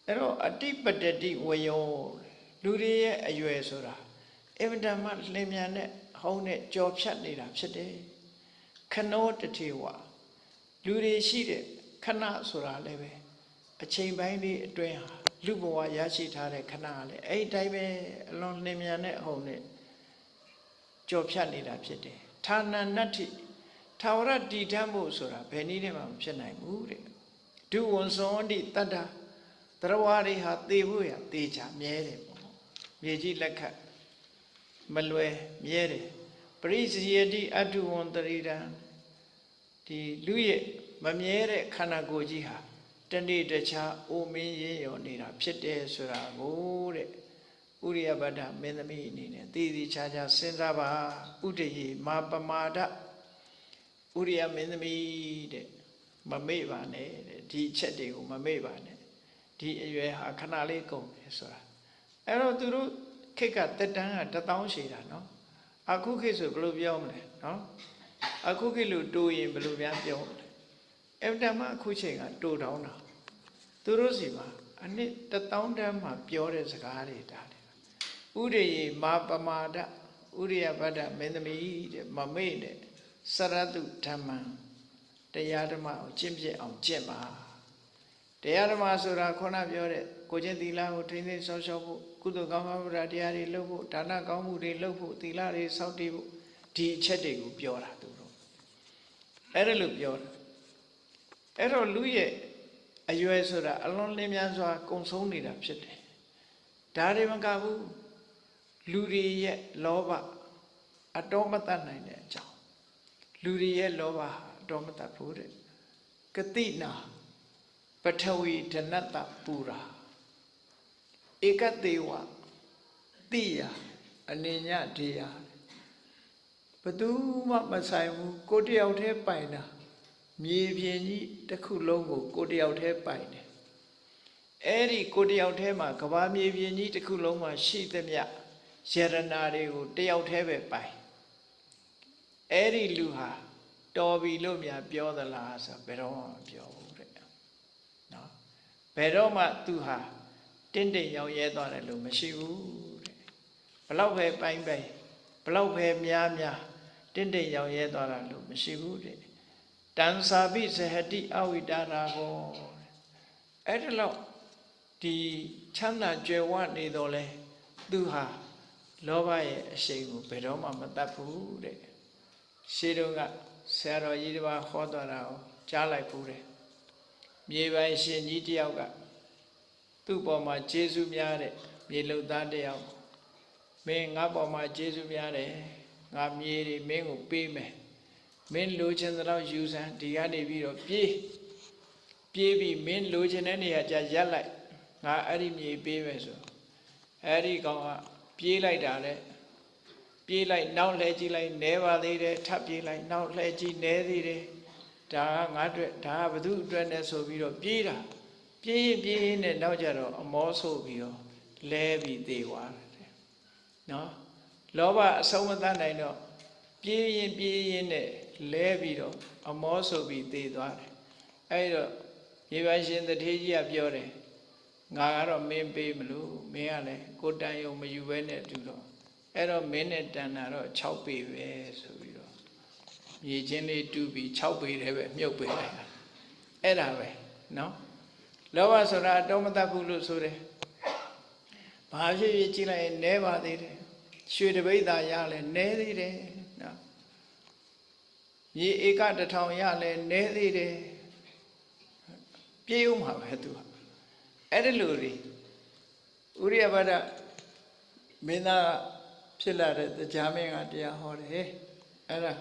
အဲ့တော့အတိပတတိဝယောလူတွေရဲ့အရွယ်ဆိုတာအင်မတန်မှလင်မြန်တဲ့ ဟောင်းနဲ့ကြော်ဖြတ်နေတာဖြစ်တယ်ခနောတထေဝလူတွေရှိတဲ့ခဏဆိုတာလည်းပဲအချိန်ပိုင်းလေးအတွင်းဟာလူဘဝရရှိထားတဲ့ခဏကလည်းအဲ့ဒီတိုင်းပဲအလွန်လင်မြန်တဲ့အဟုန်နဲ့ကြော်ဖြတ်နေတာဖြစ်တယ်ဌာနနတ္ထိထာဝရတည်ထမှုဆိုတာဘယ်နည်းနဲ့မှမဖြစ်နိုင်ဘူးတဲ့ဒုဝန်စောတိတတ္တတရဝါတွေဟာသေဖို့ရသေချာမြဲတယ်ပေါ့မြေကြီးလက်ခတ် မလွယ်မြဲတယ်ပရိစယတိအတုဝံတရိဒံဒီလူရဲ့မမြဲတဲ့ခန္ဓာကိုယ်ကြီးဟာတနေ့တခြားအိုမင်းရင်ရောနေတာဖြစ်တယ်ဆိုတာကိုတဲ့ဥရိယပတ္ထမင်းသမီးအနေနဲ့သိသိချာချာစဉ်းစားပါဥဒယေမာပမာဒဥရိယမင်းသမီးတဲ့မမေ့ပါနဲ့တဲ့ဒီအချက်တွေကိုမမေ့ပါနဲ့ဒီအရွယ်ဟာခဏလေးကုန်တယ်ဆိုတာအဲ့တော့သူတို့ ခေတ်ကတက်တန်းကတထောင်ရှည်တာနော်အခုခေတ်ဆိုဘယ်လိုပြောမလဲနော်အခုခေတ်လို့တိုးရင်ဘယ်လိုများပြောမလဲအဲ့တမအခုချိန်ကတိုးတောင်းတာသူတို့စီမှာအနှစ်တထောင်တန်းမှာပြောတဲ့စကားတွေဒါဥရိယေမာပမာဒဥရိယဗဒ္ဒမင်းသမီးတဲ့မမေ့တဲ့စရတုဓမ္မံတရားဓမ္မကိုကျင့်ပြအောင်ကျင့်ပါတရားဓမ္မဆိုတာခေါဏပြောတဲ့ကိုချင်းသီလကိုထိမ့်သိမ်းဆောက်ရှောက်ဖို့ ကုသိုလ်ကောင်းမှုတရားတွေလုပ်ဖို့ဒါနကောင်းမှုတွေလုပ်ဖို့သီလတွေစောင့်တည်ဖို့ဒီအချက်တွေကိုပြောတာသူတို့အဲ့ဒါလို့ပြောတာအဲ့တော့လူရဲ့အရွယ်ဆိုတာအလွန်လင်းမြန်စွာကုံဆုံးနေတာဖြစ်တယ်ဒါတွေမကဘူးလူတွေရဲ့လောဘအတော်မတတ်နိုင်တဲ့အကြောင်းလူတွေရဲ့လောဘဟာအတော်မတတ်ဘူးတဲ့ကတိနာပထဝီဓနတ္တပူရာ ဧကတေဝတိယအနေညဒေယဘသူမှမဆိုင်ဘူးကိုတယောက်တည်းပိုင်တာမြေပြင်ကြီးတစ်ခုလုံးကိုကိုတယောက်တည်းပိုင်တယ်အဲ့ဒီကိုတယောက်တည်းမှာကဘာမြေပြင်ကြီးတစ်ခုလုံးမှာရှိသမျှယရနာတွေကိုတယောက်တည်းပဲပိုင်အဲ့ဒီလူဟာတော်ပြီလို့များပြောသလားဆိုဘယ်တော့မှမပြောဘူးတဲ့နော်ဘယ်တော့မှသူဟာ တင့်တယ်ရောက်ရဲသွားတယ်လို့မရှိဘူးတဲ့ဘလောက်ပဲပိုင်ပိုင်ဘလောက်ပဲများများတင့်တယ်ရောက်ရဲသွားတာလို့မရှိဘူးတဲ့တန်စာပိဇဟတိအဝိတာရာဘောအဲ့ဒါလို့ဒီချမ်းသာကြွယ်ဝနေတော့လဲသူဟာလောဘရဲ့အရှိန်ကိုဘယ်တော့မှမတတ်ဘူးတဲ့ရှေးတုန်းကဆရာတော်ကြီးတစ်ပါးဟောတော်တာကိုကြားလိုက်ဘူးတဲ့မြေပိုင်ရှင်ကြီးတယောက်က သူ့ပေါ်မှာကျေးဇူးများတဲ့မြေလုံသားတယောက်မင်းငါပေါ်မှာကျေးဇူးများတယ်ငါမြေတွေမင်းကိုပေးမယ်မင်းလိုချင်သလောက်ယူစမ်းဒီကနေပြီးတော့ပြေးပြေးပြီးမင်းလိုချင်တဲ့နေရာကျရက်လိုက်ငါအဲ့ဒီမြေပေးမယ်ဆိုအဲ့ဒီကောင်ကပြေးလိုက်တာလေပြေးလိုက်နောက်လှည့်ကြည့်လိုက်နဲပါသေးတယ်ထပ်ပြေးလိုက်နောက်လှည့်ကြည့်နဲသေးတယ်ဒါကငါအတွက်ဒါကဘသူအတွက်နဲ့ဆိုပြီးတော့ပြေးတာ ပြေးရင်ပြေးရင်နဲ့နောက်ကြတော့အမောဆိုးပြီးတော့လဲပြီးသေးသွားတယ်နော်လောဘအဆုံးမတတ်နိုင်တော့ပြေးရင်ပြေးရင်နဲ့လဲပြီးတော့အမောဆိုပြီးသေးသွားတယ်အဲ့တော့ရေပါရှင်တထေးကြီးကပြောတယ်ငါကတော့မင်းပေးမလို့မင်းကလည်းကိုတန်ယုံမယူဘဲနဲ့တူတော့အဲ့တော့မင်းနဲ့တန်တာတော့6ပေပဲဆိုပြီးတော့မြေချင်းလေးတူးပြီး6ပေတည်းပဲမြုပ်ပေးလိုက်တာအဲ့ဒါပဲနော် လောဘဆိုတာအတော်မတတ်ဘူးလို့ဆိုတယ်ဘာဖြစ်ဖြစ်ကြည့်လိုက်ရင်နဲပါသေးတယ်ရွှေတပိဋ္ဌာရလဲနဲသေးတယ်နော်မြေဧကတထောင်ရလဲနဲသေးတယ်ပြေးဦးမှာပဲသူဟာအဲ့ဒီလိုတွေဥရိယဘဒမင်းသားဖြစ်လာတဲ့တရားမင်းကတရားဟောတယ်အဲ့ဒါ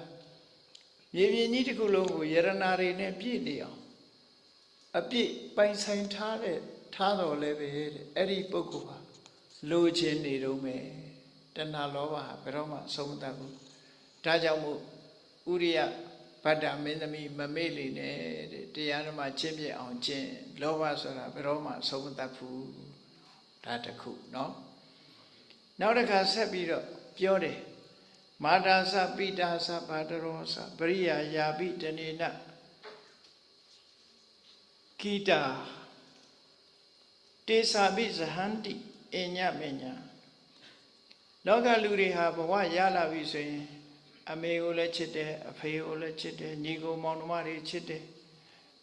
မြေပြင်ကြီးတစ်ခုလုံးကိုယရနာတွေနဲ့ပြည့်နေအောင် အပြည့်ပိုင်ဆိုင်ထားတဲ့ထားတော်လည်းပဲတဲ့အဲ့ဒီပုဂ္ဂိုလ်ဟာလိုချင်နေတော့မယ်တဏှာလောဘဟာဘယ်တော့မှဆုံးမတတ်ဘူးဒါကြောင့်မို့ဥရိယဗတ္တမင်းသမီးမမေ့လေနဲ့တဲ့တရားဓမ္မကျင့်ပြအောင်ကျင့်လောဘဆိုတာဘယ်တော့မှဆုံးမတတ်ဘူးဒါတခုเนาะနောက်တစ်ခါဆက်ပြီးတော့ပြောတယ်မာတာသပိတာသဘာတရောသပရိယာယာပိတနေန ကိတာတေသာပိဇဟန္တိအညမညာလောကလူတွေဟာဘဝရလာပြီဆိုရင်အမေကိုလည်းချစ်တယ်အဖေကိုလည်းချစ်တယ်ညီကိုမောင်နှမတွေချစ်တယ်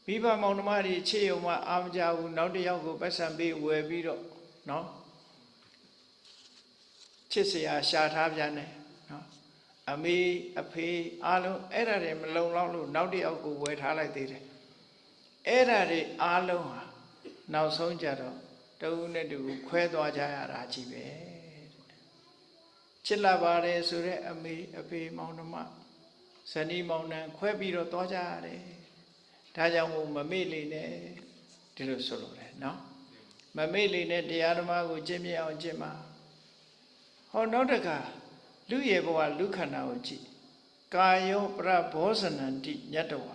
မိဘမောင်နှမတွေချစ်ရုံမှအာမကြဘူးနောက်တစ်ယောက်ကိုပတ်စံပေးဝယ်ပြီးတော့နော်ချစ်စရာရှာထားပြန်တယ်နော်အမေအဖေအားလုံးအဲ့ဒါတွေမလုံလောက်လို့နောက်တစ်ယောက်ကိုဝယ်ထားလိုက်သေးတယ် အဲ့ဒါတွေအားလုံးဟာနောက်ဆုံးကြတော့တဦးနဲ့တူခွဲသွားကြရတာကြီးပဲချစ်လာပါတယ်ဆိုတဲ့အမေအဖေမောင်နှမဇနီးမောင်နှံခွဲပြီးတော့သွားကြရတယ်ဒါကြောင့်မို့မမေ့လေနဲ့ဒီလိုဆိုလိုတယ်နော်မမေ့လေနဲ့တရားဓမ္မကိုကျင့်မြတ်အောင်ကျင့်ပါဟောနောက်တကလူရဲ့ဘဝလူခန္ဓာကိုကြည့်ကာယောပရဘောဇနန္တိညတဝါ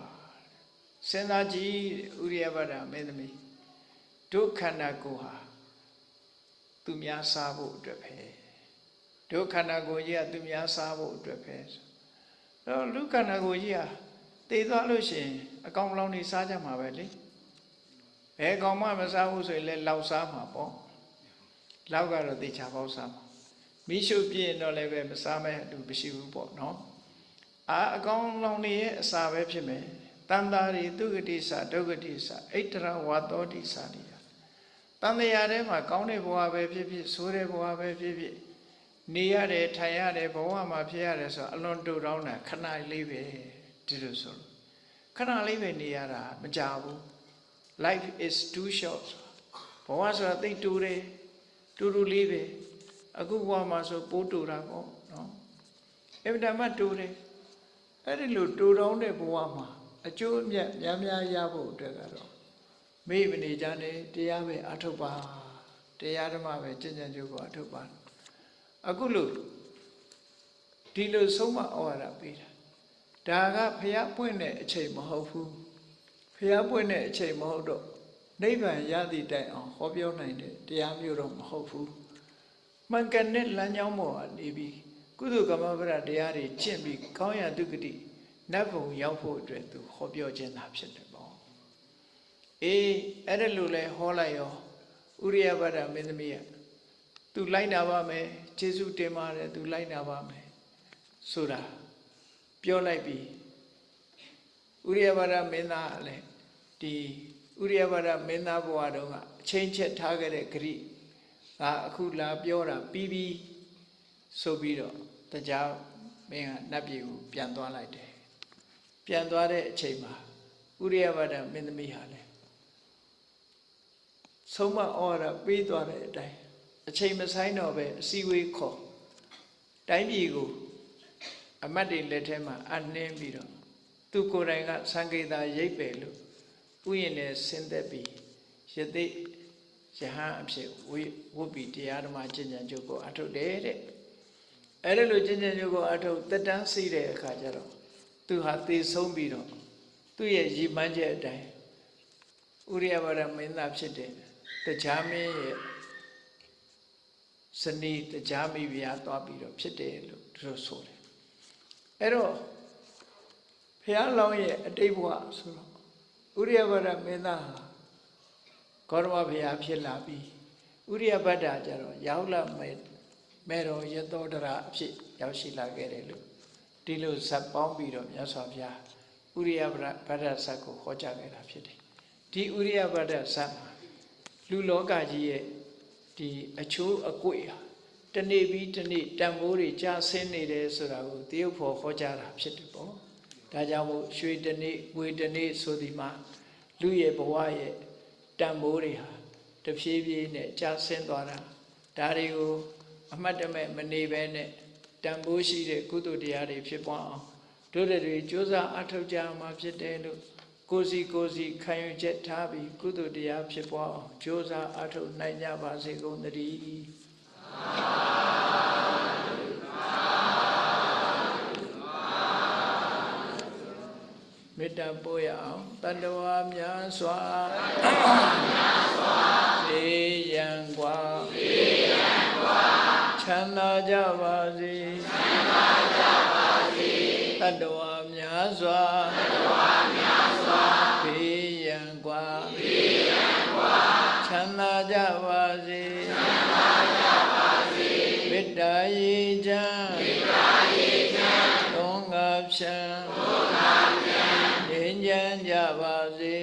စဉ်းစားကြည့်ဥရိယဗဒမင်းသမီးဒုခန္ဓာကိုယ်ဟာသူများစားဖို့အတွက်ပဲဒုခန္ဓာကိုယ်ကြီးကသူများစားဖို့အတွက်ပဲတော့လူခန္ဓာကိုယ်ကြီးဟာတည်သွားလို့ရှိရင်အကောင်လောင်နေစားကြမှာပဲလေဘယ်ကောင်မှမစားဘူးဆိုရင်လည်းလောက်စားမှာပေါ့လောက်ကတော့တေချာပေါက်စားမှာမိရှုပြည့်တော့လည်းပဲမစားမဲ့အတူမရှိဘူးပေါ့နော်အာအကောင်လောင်နေရဲ့အစာပဲဖြစ်မယ် တန်တာရီသူဂတိစာဒုဂတိစာအိတရဝါတောတိစာတွေတန်တရားထဲမှာကောင်းတဲ့ဘဝပဲဖြစ်ဖြစ်ဆိုးတဲ့ဘဝပဲဖြစ်ဖြစ်နေရတယ်ထိုင်ရတယ်ဘဝမှာဖြစ်ရတယ်ဆိုအလွန်တူတောင်းတာခဏလေးပဲဒီလိုဆိုလို့ခဏလေးပဲနေရတာမကြဘူး life is too short ဘဝဆိုတာသိပ်တူတယ်တူတူလေးပဲအခုဘဝမှာဆိုပိုးတူတာပေါ့နော်အင်မတန်မှတူတယ်အဲ့ဒီလိုတူတောင်းတဲ့ဘဝမှာ အကျိုးအမြတ်များများရဖို့အတွက်ကတော့မိမနေကြနဲ့တရားပဲအထုတ်ပါတရားဓမ္မပဲကျင့်ကြံကြိုးကိုအထုတ်ပါအခုလို့ဒီလိုဆုံးမဩဝါဒပေးတာဒါကဖျားပွင့်တဲ့အချိန်မဟုတ်ဘူးဖျားပွင့်တဲ့အချိန်မဟုတ်တော့နိဗ္ဗာန်ရသည့်တိုင်အောင်ဟောပြောနိုင်တဲ့တရားမျိုးတော့မဟုတ်ဘူးမှန်ကန်တဲ့လမ်းကြောင်းပေါ်ကနေပြီးကုသိုလ်ကမ္မဗရတရားတွေကျင့်ပြီးကောင်းရာဒုက္ခတိ နတ်ဘုံရောက်ဖို့အတွက်သူဟောပြောခြင်းသာဖြစ်တယ်ပေါ့အေးအဲ့ဒါလိုလဲဟောလိုက်ရောဥရိယဘဒမင်းသမီးကသူလိုက်နာပါမယ်ကျေးဇူးတင်ပါတယ်သူလိုက်နာပါမယ်ဆိုတာပြောလိုက်ပြီးဥရိယဘဒမင်းသားကလည်းဒီဥရိယဘဒမင်းသားဘဝတုန်းကအချင်းချက်ထားခဲ့တဲ့ဂရိကအခုလာပြောတာပြီးပြီးဆိုပြီးတော့တရားမင်းကနတ်ပြည်ကိုပြန်သွားလိုက်တယ် ပြန်သွားတဲ့အချိန်မှာဥရိယဘဒမင်းသမီးဟာလည်းဆုံးမဩဝါဒပေးသွားတဲ့အတိုင်းအချိန်မဆိုင်တော့ပဲအစည်းအဝေးခေါ်တိုင်းပြည်ကိုအမတ်တွေလက်ထဲမှာအနှင်းပြီးတော့သူကိုယ်တိုင်ကသံဃေတာရိပ်ပယ်လို့ဥယျာဉ်နဲ့ဆင်းသက်ပြီးယသိယဟန်အဖြစ်ဝိဝုပ္ပိတရားဓမ္မကျင့်ကြံကြုတ်ကိုအထုတ်တယ်တဲ့အဲ့ဒါလိုကျင့်ကြံကြုတ်ကိုအထုတ်တက်တန်းစီးတဲ့အခါကျတော့ သူဟာသေဆုံးပြီးတော့သူ့ရဲ့ရည်မှန်းချက်အတိုင်းဥရိယဘာရမင်းသားဖြစ်တဲ့တရားမင်းရဲ့ဇနီးတရားမိဖုရားသွားပြီးတော့ဖြစ်တယ်လို့သူတို့ဆိုတယ်အဲ့တော့ဖះလောင်းရဲ့အတိတ်ဘဝဆိုတော့ဥရိယဘဒမင်းသားဟာဂေါရမဘုရားဖြစ်လာပြီးဥရိယဘဒ္ဒကျတော့ရောက်လာမဲ့မေတော်ရသောတရာအဖြစ်ရောက်ရှိလာခဲ့တယ်လို့ ဒီလိုဇက်ပေါင်းပြီးတော့မြတ်စွာဘုရားဥရိယဘဒ္ဒဇက်ကိုဟောကြားခဲ့တာဖြစ်တယ်ဒီဥရိယဘဒ္ဒဇက်မှာလူလောကကြီးရဲ့ဒီအချိုးအကွေဟာတနေ့ပြီးတနေ့တန်ဖိုးတွေကြာဆင်းနေတယ်ဆိုတာကိုတရုပ်ဖို့ဟောကြားတာဖြစ်တယ်ပေါ့ဒါကြောင့်မို့ရွှေတနေ့ငွေတနေ့ဆိုဒီမှာလူရဲ့ဘဝရဲ့တန်ဖိုးတွေဟာတဖြည်းဖြည်းနဲ့ကြာဆင်းသွားတာဒါတွေကိုအမှတ်တမဲ့မနေဘဲနဲ့ တန်ဖိုးရှိတဲ့ကုသိုလ်တရားတွေဖြစ်ပွားအောင်တို့တွေကြိုးစားအထောက်ကြမှာဖြစ်တယ်လို့ကိုစီကိုစီခံယူချက်ထားပြီးကုသိုလ်တရားဖြစ်ပွားအောင်ကြိုးစားအထောက်နိုင်ကြပါစေကုန်သတည်းမေတ္တာပို့ရအောင်တတ္တဝါများစွာတတ္တဝါများစွာသေရန်กว่าသေရန်กว่า ချမ်းသာကြပါစေချမ်းသာကြပါစေတတဝါများစွာတတဝါများစွာဘေးရန်ကွာဘေးရန်ကွာချမ်းသာကြပါစေချမ်းသာကြပါစေမေတ္တာရေချမ်းမေတ္တာရေချမ်းသုံးငါဖြံသုံးငါဖြံငြိမ်းချမ်းကြပါစေ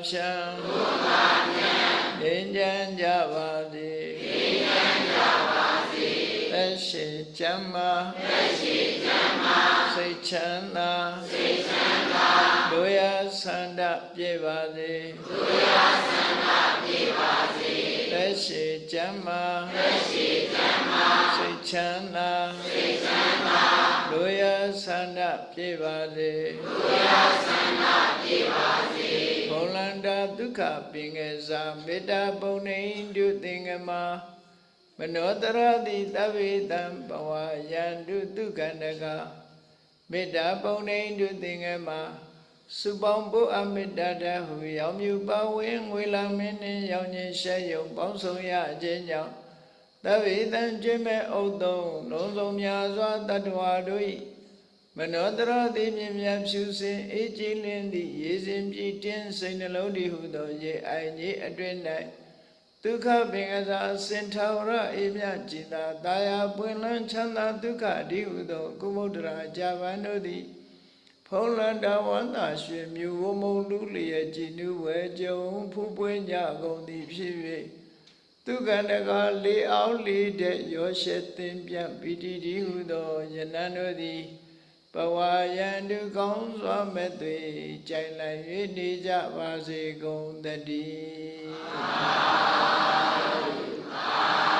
ငါဖြံသုံးငါဖြံငြိမ်းချမ်းကြပါစေငြိမ်းချမ်းကြပါစေသက်ရှိချမ်းသာသက်ရှိချမ်းသာစိတ်ချမ်းသာစိတ်ချမ်းသာဒုယဆန္ဒပြေပါစေဒုယဆန္ဒပြေပါစေသက်ရှိချမ်းသာသက်ရှိချမ်းသာစိတ်ချမ်းသာစိတ်ချမ်းသာဒုယဆန္ဒပြေပါစေဒုယဆန္ဒပြေပါစေ ဘုံလန္တာဒုက္ခပင်ငယ်စာမေတ္တာပုံနေတုသင်္ကမမနောတရတိသဗ္ဗေတံဘဝယန္တုဒုက္ခန္တကမေတ္တာပုံနေတုသင်္ကမစုပေါင်းဖို့အမေတ္တာတဟုရောင်မြူပဝင်းငွေလာမင်းနှင့်ရောင်ခြင်းရှဲယုံပေါင်းဆောင်ရခြင်းကြောင့်သဗ္ဗေတံကျွမ်းမဲ့ဥတုံလုံးစုံများစွာတတ္တဝါတို့၏ မနောတရတိမြင်မြတ်ဖြူစင်အေးကြည်လင်းသည့်ရေစင်ပြည့်တင်းစိတ်နှလုံးတည်ဟုသောရေအိုင်ကြီးအတွင်၌ဒုက္ခပင်ကစားစင်ထာဝရအေးမြကြည်သာတာယာပွင့်လန်းချမ်းသာဒုက္ခအဓိဟုသောကုမုဒ္ဒရာဂျာဗန်တို့သည်ဖုံးလန္တဝန္တာရွှေမြူဝမုံလူလျက်ကြည်နူးဝဲကြုံဖူးပွင့်ကြကုန်သည်ဖြစ်၍သူကန္တကလေအောင်လေတဲ့ရောရှက်သင်ပြပီတိတိဟုသောယနန်တို့သည် ပဝါယန္တုကောင်းစွာမဲ့သွေကြိုင်လည်၍နေကြပါစေကုန်တည်းအာသုအာ